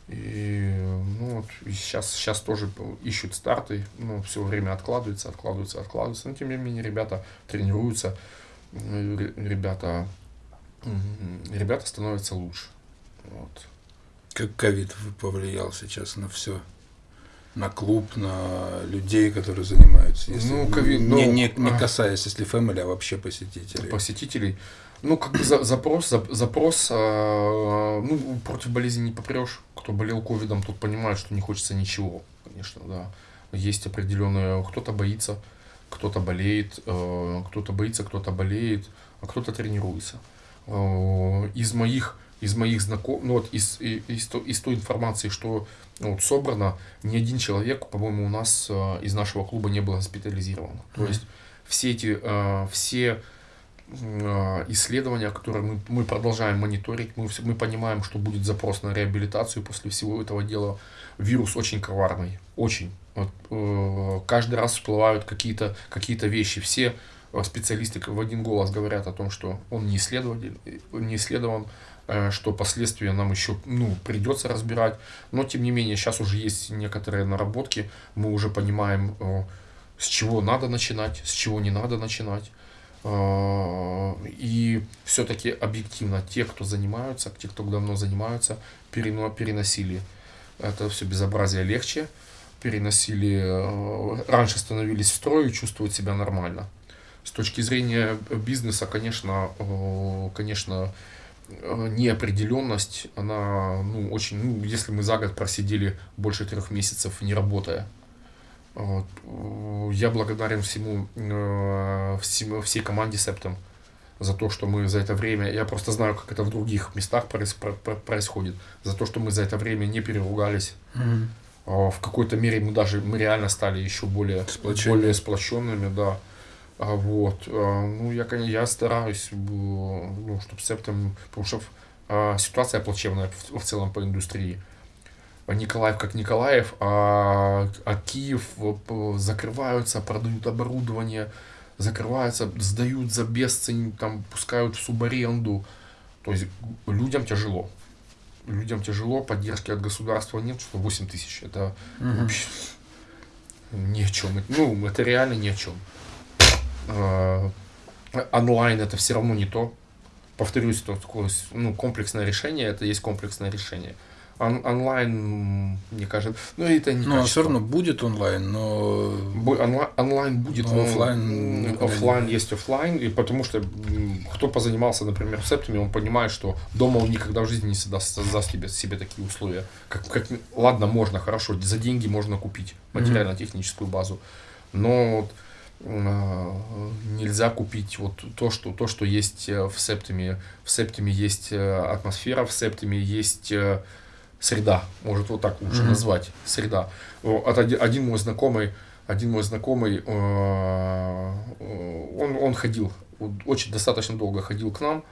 И, ну, вот, и сейчас, сейчас тоже ищут старты, ну, все время откладывается, откладывается, откладывается. Но тем не менее, ребята тренируются, э, ре- ребята, м, ребята становятся лучше. Вот. Как ковид повлиял сейчас на все. на клуб, на людей, которые занимаются. Если Ну, ковид- не, ну, не, не касаясь, если family, а вообще посетителей. посетителей. Ну, как бы за- запрос, за- запрос, а, ну, против болезни не попрешь. Кто болел ковидом, тот понимает, что не хочется ничего, конечно, да. Есть определенные, кто-то боится, кто-то болеет, э, кто-то боится, кто-то болеет, а кто-то тренируется. Э, Из моих, из моих знакомых, ну вот из, из, то- из той информации, что ну, вот собрано, ни один человек, по-моему, у нас э, из нашего клуба не был госпитализирован. То Мгм. есть все эти, э, все э, исследования, которые мы, мы продолжаем мониторить, мы, все- мы понимаем, что будет запрос на реабилитацию после всего этого дела. Вирус очень коварный, очень. Вот, э, каждый раз всплывают какие-то какие вещи. Все э, специалисты в один голос говорят о том, что он не исследователь, э, не исследован, э, что последствия нам еще ну, придется разбирать. Но тем не менее, сейчас уже есть некоторые наработки, мы уже понимаем, э, с чего надо начинать, с чего не надо начинать. Э, И все-таки объективно те, кто занимаются, те, кто давно занимаются, перено- переносили это все безобразие легче, переносили, э, раньше становились в строю, чувствуют себя нормально. С точки зрения бизнеса, конечно, э, конечно, э, неопределенность, она, ну, очень, ну, если мы за год просидели больше трех месяцев не работая, э, я благодарен всему, э, всему всей команде Септом за то, что мы за это время, я просто знаю, как это в других местах проис- про- про- происходит, за то, что мы за это время не переругались, а, В какой-то мере мы даже, мы реально стали еще более, более сплоченными, да. А вот, а, ну, я, конечно, я стараюсь, ну, чтобы септом, потому что а, ситуация плачевная в, в целом по индустрии. Николаев как Николаев, а, а Киев закрываются, продают оборудование, закрываются, сдают за бесцень, там, пускают в субаренду. То есть людям тяжело. Людям тяжело, поддержки от государства нет, что 8 тысяч. Это Мгм. вообще ни о чем. Ну, это реально ни о чем. А, Онлайн это все равно не то. Повторюсь, это такое ну, комплексное решение, это есть комплексное решение. Он- онлайн, мне кажется, ну это не Ну, все качество. равно будет онлайн, но Бу- онла- онлайн будет, Но никуда оффлайн не- есть оффлайн, и потому что кто позанимался, например, септами, он понимает, что дома он никогда в жизни не создаст, создаст себе, себе такие условия. Как, как, ладно, можно, хорошо, за деньги можно купить материально-техническую базу, но э, нельзя купить вот то, что, то, что есть э, в септами. В септами есть э, атмосфера, в септами есть э, среда, может вот так лучше Мгм. назвать, среда. От один, мой знакомый, один мой знакомый, он, он ходил, очень достаточно долго ходил к нам,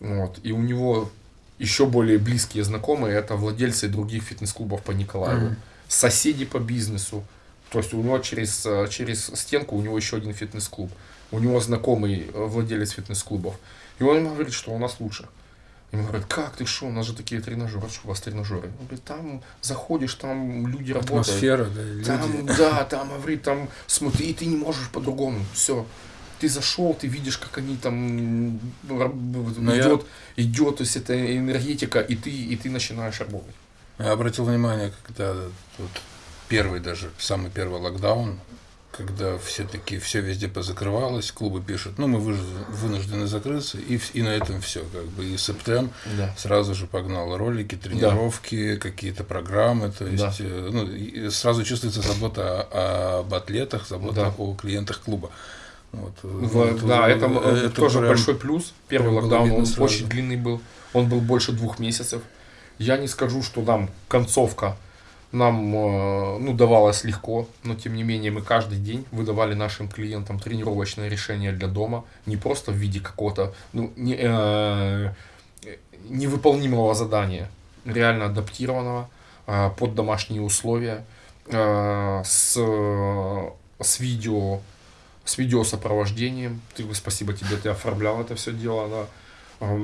вот, и у него еще более близкие знакомые, это владельцы других фитнес-клубов по Николаеву, Мгм. соседи по бизнесу, то есть у него через, э, через стенку у него еще один фитнес-клуб, у него знакомый э, владелец фитнес-клубов, и он ему говорит, что у нас лучше. Ему говорят, как ты что, у нас же такие тренажеры, что у вас тренажеры? Он говорит, там заходишь, там люди работают. атмосфера, да, люди. Там, да, там, говорит, там, смотри, и ты не можешь по-другому, все. Ты зашел, ты видишь, как они там Но я- идет, идет, то есть это энергетика, и ты, и ты начинаешь работать. Я обратил внимание, когда вот первый даже, самый первый локдаун, когда все таки все везде позакрывалось, клубы пишут, ну, мы вынуждены закрыться, и, и на этом все, как бы, и септем Да. сразу же погнал ролики, тренировки, какие-то программы, то есть, Да. э, ну, сразу чувствуется забота о- об атлетах, забота Да. о клиентах клуба. Вот, э, В- вот, да, это, э, тоже прям- большой плюс. Первый локдаун, он сразу. очень длинный был. Он был больше двух месяцев. Я не скажу, что нам концовка нам э, ну, давалась легко, но тем не менее мы каждый день выдавали нашим клиентам тренировочное решение для дома, не просто в виде какого-то ну, не, э, невыполнимого задания, реально адаптированного э, под домашние условия, э, с, э, с видео с видеосопровождением. Ты, спасибо тебе, ты оформлял это все дело, да.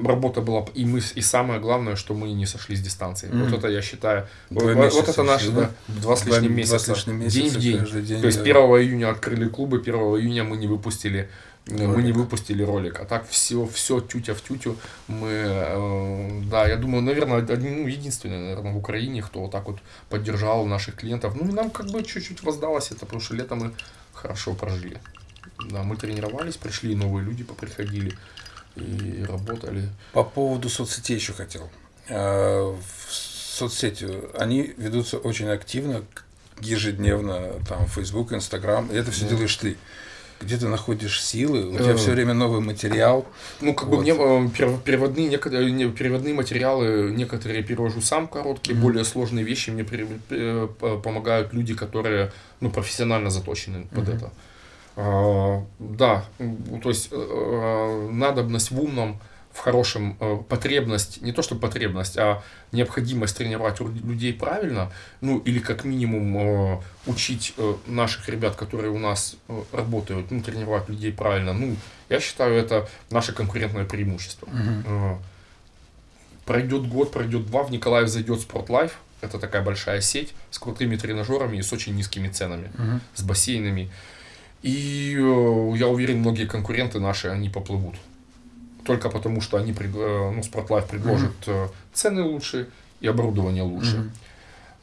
Работа была, и мы, и самое главное, что мы не сошли с дистанции. Мгм. Вот это я считаю, Два вот, вот это наши, да, два с Два- лишним два месяца, с лишним день месяца в день. день, То есть да. 1 июня открыли клубы, 1 июня мы не выпустили э, мы не Ролик. выпустили ролик, а так все, все тютя в тютю. Мы, э, да, я думаю, наверное, один, ну, единственный, наверное, в Украине, кто вот так вот поддержал наших клиентов. Ну, и нам как бы чуть-чуть воздалось это, потому что лето мы хорошо прожили. Да, мы тренировались, пришли новые люди, поприходили и работали. По поводу соцсетей еще хотел. А, В соцсети они ведутся очень активно, ежедневно, там, Facebook, Instagram, и это все Да. делаешь ты. Где ты находишь силы, у тебя Э. все время новый материал. Ну, как бы Вот. мне э, перев- переводные, некоторые, не, переводные материалы, некоторые перевожу сам короткие, Мгм. более сложные вещи мне э, помогают люди, которые ну, профессионально заточены под Мгм. это. А, да, то есть э, надобность в умном, в хорошем, э, потребность, не то что потребность, а необходимость тренировать людей правильно, ну или как минимум э, учить э, наших ребят, которые у нас э, работают, ну, тренировать людей правильно, ну, я считаю, это наше конкурентное преимущество. Э, Пройдет год, пройдет два, в Николаев зайдет Спортлайф, это такая большая сеть с крутыми тренажерами и с очень низкими ценами, Мгм. с бассейнами. И э, я уверен, многие конкуренты наши, они поплывут. Только потому, что они, э, ну, Спортлайф предложит э, цены лучше и оборудование лучше. Мгм.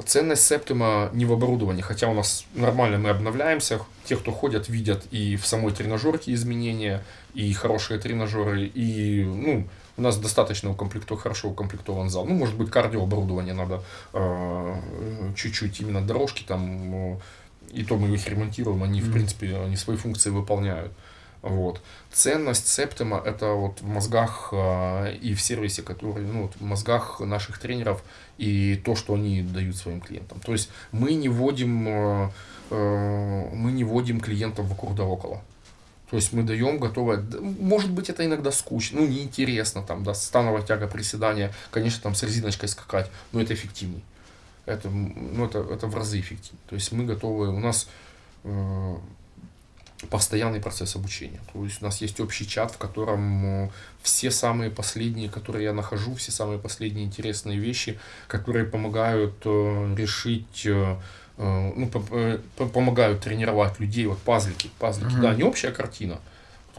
Ценность Септима не в оборудовании, хотя у нас нормально мы обновляемся. Те, кто ходят, видят и в самой тренажерке изменения, и хорошие тренажеры, и ну, у нас достаточно укомплектован, хорошо укомплектован зал. Ну, может быть, кардиооборудование надо э, чуть-чуть, именно дорожки там, и то мы их ремонтируем, они, в Мгм. принципе, они свои функции выполняют. Вот. Ценность Септима это вот в мозгах э, и в сервисе, который, ну, в мозгах наших тренеров и то, что они дают своим клиентам. То есть мы не вводим, э, э, мы не вводим клиентов вокруг да около. То есть мы даем готовое, может быть это иногда скучно, ну неинтересно там, да, становая тяга приседания, конечно там с резиночкой скакать, но это эффективней. Это, ну, это, это в разы эффективнее. То есть мы готовы, у нас э, постоянный процесс обучения. То есть у нас есть общий чат, в котором э, все самые последние, которые я нахожу, все самые последние интересные вещи, которые помогают э, решить, э, э, ну, э, по- помогают тренировать людей, вот пазлики, пазлики, Мгм. да, не общая картина,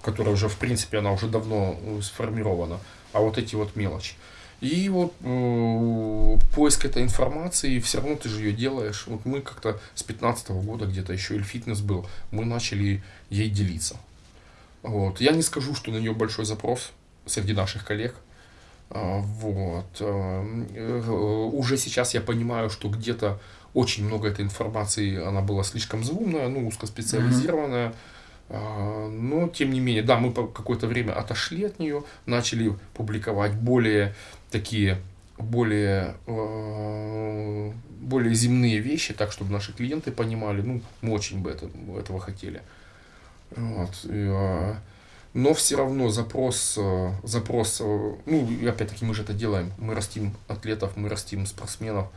которая уже, в принципе, она уже давно сформирована, а вот эти вот мелочи. И вот э, поиск этой информации, все равно ты же ее делаешь. Вот мы как-то с 15 года где-то еще или фитнес был, мы начали ей делиться. Вот. Я не скажу, что на нее большой запрос среди наших коллег. А, Вот. э, э, Уже сейчас я понимаю, что где-то очень много этой информации, она была слишком заумная, ну, узкоспециализированная. А, Но, тем не менее, да, мы какое-то время отошли от нее, начали публиковать более такие, более, э, более земные вещи, так, чтобы наши клиенты понимали. Ну, мы очень бы это, этого хотели. Вот. и, а, но все равно запрос, э, запрос, э, ну, опять-таки мы же это делаем, мы растим атлетов, мы растим спортсменов,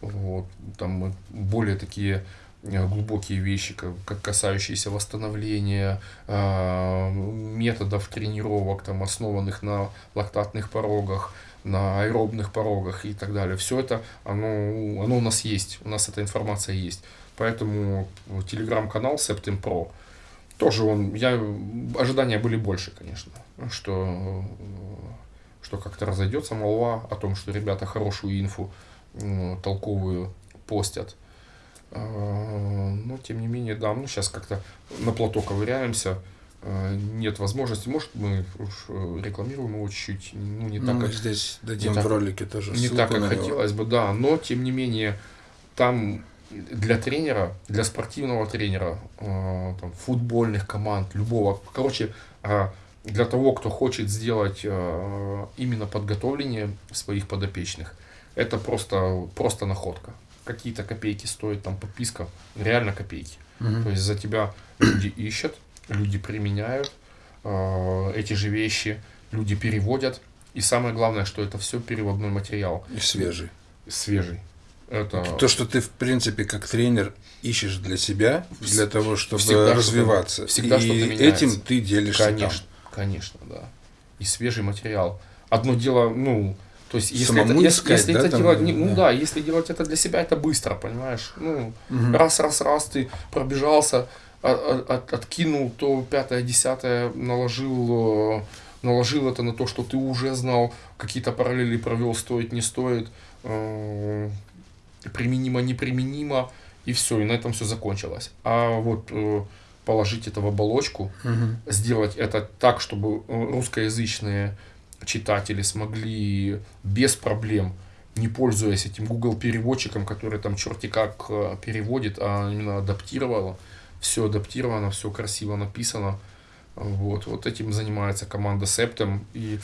вот, там мы более такие э, глубокие вещи, как, как касающиеся восстановления, а, методов тренировок, там, основанных на лактатных порогах, на аэробных порогах и так далее. Все это, оно, оно у нас есть, у нас эта информация есть. Поэтому телеграм-канал Septim Pro, тоже он, я, ожидания были больше, конечно, что, что как-то разойдется молва о том, что ребята хорошую инфу м, толковую постят. А, Но, тем не менее, да, ну, сейчас как-то на плато ковыряемся, нет возможности, может, мы уж э, рекламируем его чуть-чуть, ну, не Ну, так, мы как здесь дадим так- в ролике тоже не так, как хотелось бы, да, но тем не менее там для тренера, для спортивного тренера, э, там, футбольных команд, любого, короче, э, для того, кто хочет сделать э, именно подготовление своих подопечных, это просто, просто находка. Какие-то копейки стоит там подписка, реально копейки. Мгм. То есть за тебя люди ищут, люди применяют э, эти же вещи, люди переводят. И самое главное, что это все переводной материал, И свежий. свежий. Это То, что ты, в принципе, как тренер ищешь для себя, для того, чтобы Всегда развиваться. всегда и меняется. этим ты делишься конечно, конечно, да. И свежий материал. одно дело, ну, то есть, если Самому это, искать, если да, это там, делать, не- ну да. да, если делать это для себя, это быстро, понимаешь? Ну, Мгм. раз, раз, раз ты пробежался, а- от- откинул то пятое, десятое, наложил, э, наложил это на то, что ты уже знал, какие-то параллели провел, стоит, не стоит, э, применимо, неприменимо, и все, и на этом все закончилось. А вот э, положить это в оболочку, Мгм. сделать это так, чтобы русскоязычные читатели смогли без проблем, не пользуясь этим Google переводчиком, который там черти как переводит, а именно адаптировало. Все адаптировано, все красиво написано. Вот, вот этим занимается команда Septem. И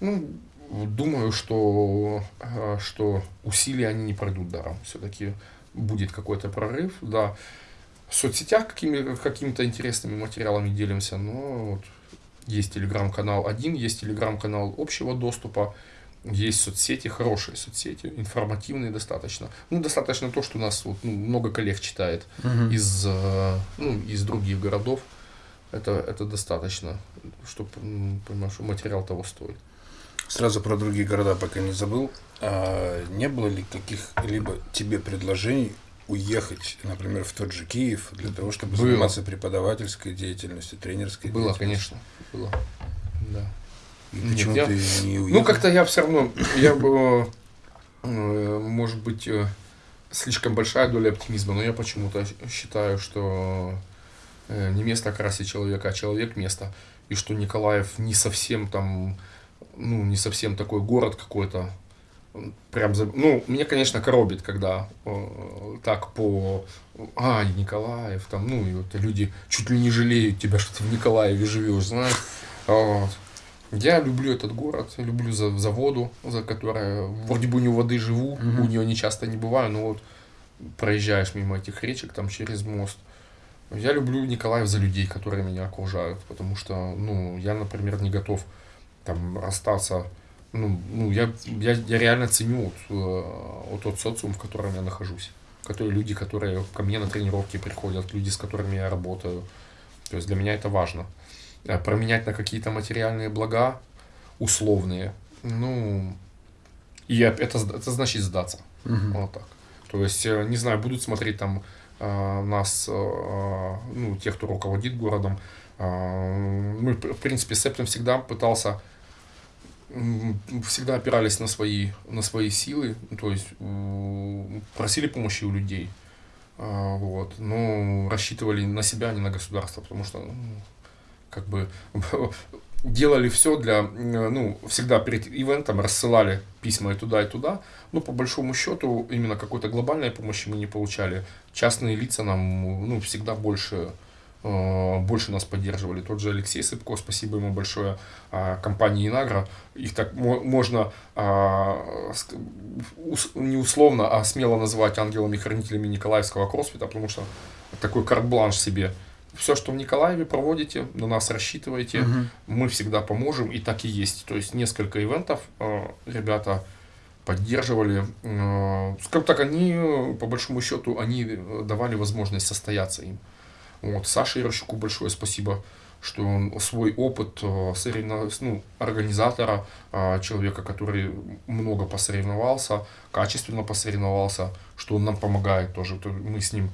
ну, думаю, что, э, что усилия они не пройдут даром. Все-таки будет какой-то прорыв, да. В соцсетях какими, какими-то интересными материалами делимся, но вот есть телеграм-канал один, есть телеграм-канал общего доступа, есть соцсети, хорошие соцсети, информативные достаточно. Ну, достаточно то, что у нас вот, ну, много коллег читает Мгм. из, э, ну, из других городов. Это, это достаточно, чтобы понимаешь, что материал того стоит. Сразу про другие города пока не забыл. А не было ли каких-либо тебе предложений уехать, например, в тот же Киев для того, чтобы Было. заниматься преподавательской деятельностью, тренерской Было, деятельностью? конечно, было. И Нет, почему я- ты не уехал? Ну, как-то я все равно, я э, может быть, э, слишком большая доля оптимизма, но я почему-то считаю, что э, не место красит человека, а человек место. И что Николаев не совсем там, ну, не совсем такой город какой-то. Прям, за- ну, меня, конечно, коробит, когда э, так по, а, Николаев, там, ну, и вот люди чуть ли не жалеют тебя, что ты в Николаеве живешь, знаешь. Вот. Я люблю этот город, люблю за, за воду, за которой вроде бы не у воды живу, Мгм. у нее не часто не бываю, но вот проезжаешь мимо этих речек там через мост. Я люблю Николаев за людей, которые меня окружают, потому что, ну, я, например, не готов там расстаться. Ну, ну я, я, я реально ценю вот, э, вот тот социум, в котором я нахожусь. Которые люди, которые ко мне на тренировки приходят, люди, с которыми я работаю. То есть для меня это важно. Э, Променять на какие-то материальные блага условные, ну, и это, это значит сдаться. Мгм. Вот так. То есть, э, не знаю, будут смотреть там э, нас, ну, тех, кто руководит городом. Мы, в принципе, Септем всегда пытался, всегда опирались на свои, на свои силы, то есть просили помощи у людей. Вот, но рассчитывали на себя, а не на государство, потому что, ну, как бы, делали все для, ну, всегда перед ивентом рассылали письма и туда, и туда, но по большому счету именно какой-то глобальной помощи мы не получали. Частные лица нам, ну, всегда больше, э, больше нас поддерживали. Тот же Алексей Сыпко, спасибо ему большое, а, компании Инагра, их так мо- можно а, не условно, а смело называть ангелами-хранителями Николаевского кроссфита, потому что такой карт-бланш себе. Все, что в Николаеве проводите, на нас рассчитывайте, Мгм. мы всегда поможем, и так и есть. То есть несколько ивентов э, ребята поддерживали. Э, скажем так, они, по большому счету, они э, давали возможность состояться им. Вот, Саше Ярощуку большое спасибо, что он свой опыт э, соревно- ну, организатора, э, человека, который много посоревновался, качественно посоревновался, что он нам помогает тоже. То Мы с ним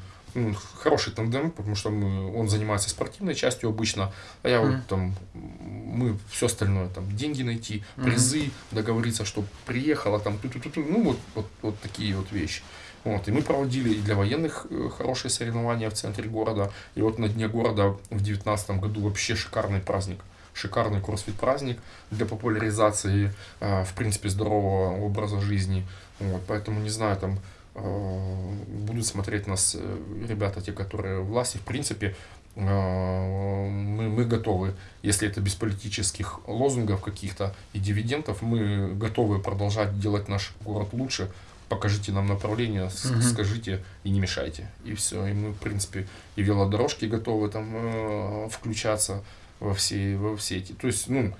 хороший тандем, потому что мы, он занимается спортивной частью обычно, а я Мгм. вот там, мы все остальное, там, деньги найти, призы, договориться, что приехала, там, ну, вот, вот, вот такие вот вещи. Вот, и мы проводили и для военных э, хорошие соревнования в центре города, и вот на Дне города в девятнадцатом году вообще шикарный праздник. Шикарный кроссфит праздник для популяризации, э, в принципе, здорового образа жизни. Вот, поэтому, не знаю, там, будут смотреть нас э, ребята, те, которые власти, в принципе, э, мы, мы готовы, если это без политических лозунгов каких-то и дивидендов, мы готовы продолжать делать наш город лучше. Покажите нам направление, Мгм. скажите и не мешайте. И все. И мы, в принципе, и велодорожки готовы там э, включаться во все, во все эти. То есть, ну,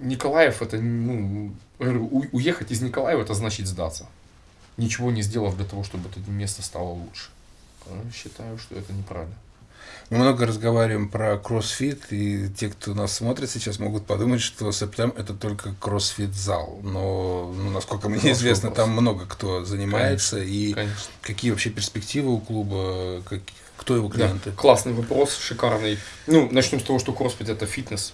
Николаев это, ну, уехать из Николаева это значит сдаться ничего не сделав для того, чтобы это место стало лучше. Э, Считаю, что это неправильно. Мы много разговариваем про кроссфит, и те, кто нас смотрит сейчас, могут подумать, что Септем это только кроссфит-зал. Но, ну, насколько мне известно, там много кто занимается. Конечно, и конечно. какие вообще перспективы у клуба, как, кто его клиенты? Да, классный вопрос, шикарный. Ну, начнем с того, что кроссфит это фитнес.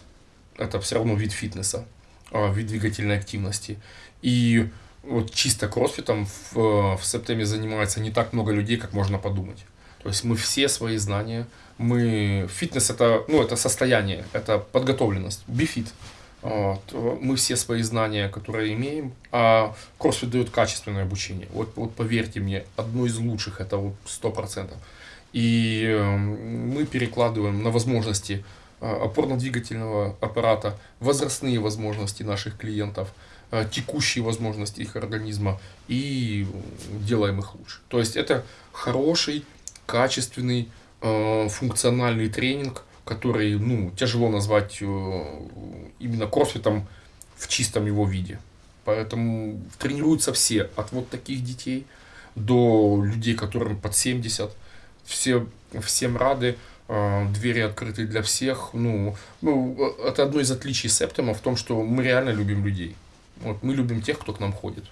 Это все равно вид фитнеса, а, вид двигательной активности. И вот чисто кроссфитом в, в Септеме занимается не так много людей, как можно подумать. То есть мы все свои знания, мы фитнес это ну это состояние, это подготовленность, бифит. Вот. Мы все свои знания, которые имеем, а кроссфит дает качественное обучение. Вот, вот поверьте мне, одно из лучших это вот сто процентов. И э, мы перекладываем на возможности э, опорно-двигательного аппарата, возрастные возможности наших клиентов, э, текущие возможности их организма и делаем их лучше. То есть это хороший, качественный, функциональный тренинг, который ну, тяжело назвать именно кроссфитом в чистом его виде. Поэтому тренируются все, от вот таких детей до людей, которым под 70, все, всем рады, э, двери открыты для всех. Ну, ну, это одно из отличий Септема в том, что мы реально любим людей. Вот, мы любим тех, кто к нам ходит.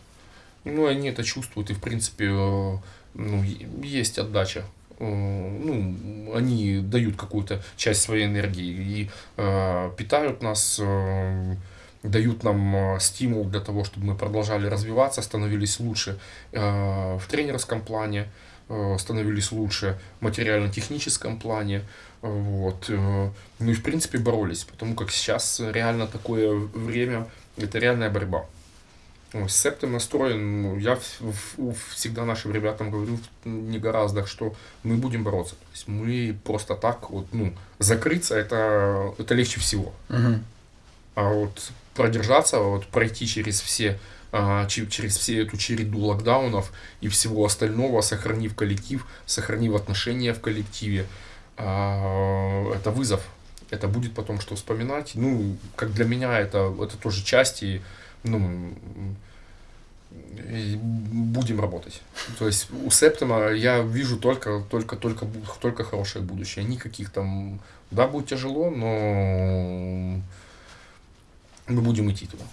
Ну, они это чувствуют, и, в принципе, э, ну, есть отдача. Э, ну, они дают какую-то часть своей энергии и э, питают нас, э, дают нам стимул для того, чтобы мы продолжали развиваться, становились лучше э, в тренерском плане. Э, становились лучше в материально-техническом плане. Вот. Э, ну и в принципе боролись, потому как сейчас реально такое время, это реальная борьба. Септом настроен, ну, я всегда нашим ребятам говорю не гораздо, что мы будем бороться. То есть мы просто так вот, ну, закрыться это, это легче всего. Угу. А вот продержаться, вот пройти через все а, через все эту череду локдаунов и всего остального, сохранив коллектив, сохранив отношения в коллективе. А, это вызов. Это будет потом что вспоминать. Ну, как для меня это, это тоже часть и, ну, и будем работать. То есть у Септема я вижу только, только, только, только хорошее будущее. Никаких там, да, будет тяжело, но мы будем идти туда.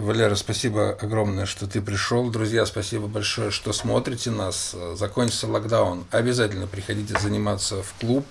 Валера, спасибо огромное, что ты пришел. Друзья, спасибо большое, что смотрите нас. Закончится локдаун. Обязательно приходите заниматься в клуб.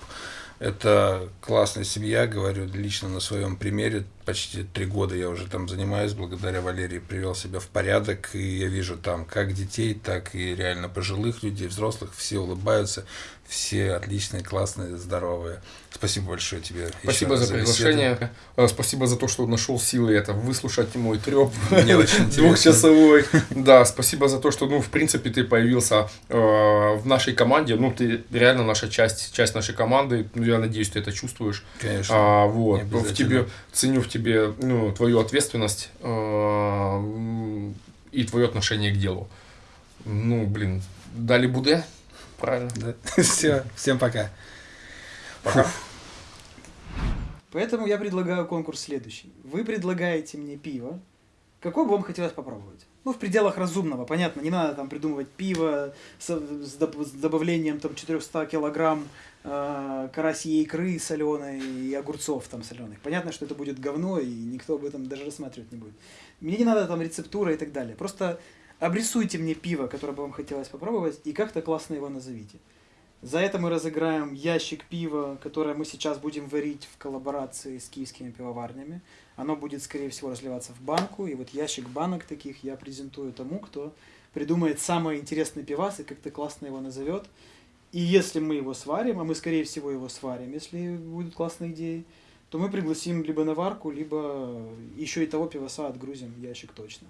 Это классная семья, говорю лично на своем примере. Почти три года я уже там занимаюсь, благодаря Валерии привел себя в порядок, и я вижу там как детей, так и реально пожилых людей, взрослых, все улыбаются, все отличные, классные, здоровые. Спасибо большое тебе. Спасибо за, за приглашение. Э, спасибо за то, что нашел силы это выслушать мой треп двухчасовой. Да, спасибо за то, что, ну, в принципе, ты появился э, в нашей команде. Ну, ты реально наша часть, часть нашей команды. Ну, я надеюсь, ты это чувствуешь. Конечно. А, вот. В тебе, ценю в тебе ну, твою ответственность э, и твое отношение к делу. Ну, блин, дали буде. Правильно. Да. Все, всем пока. Пока. Поэтому я предлагаю конкурс следующий. Вы предлагаете мне пиво. Какое бы вам хотелось попробовать? Ну, в пределах разумного, понятно, не надо там придумывать пиво с, с, с добавлением там 400 килограмм э, карасьей икры соленой и огурцов там соленых. Понятно, что это будет говно, и никто об этом даже рассматривать не будет. Мне не надо там рецептура и так далее. Просто обрисуйте мне пиво, которое бы вам хотелось попробовать, и как-то классно его назовите. За это мы разыграем ящик пива, которое мы сейчас будем варить в коллаборации с киевскими пивоварнями. Оно будет, скорее всего, разливаться в банку. И вот ящик банок таких я презентую тому, кто придумает самый интересный пивас и как-то классно его назовет. И если мы его сварим, а мы, скорее всего, его сварим, если будут классные идеи, то мы пригласим либо на варку, либо еще и того пиваса отгрузим ящик точно.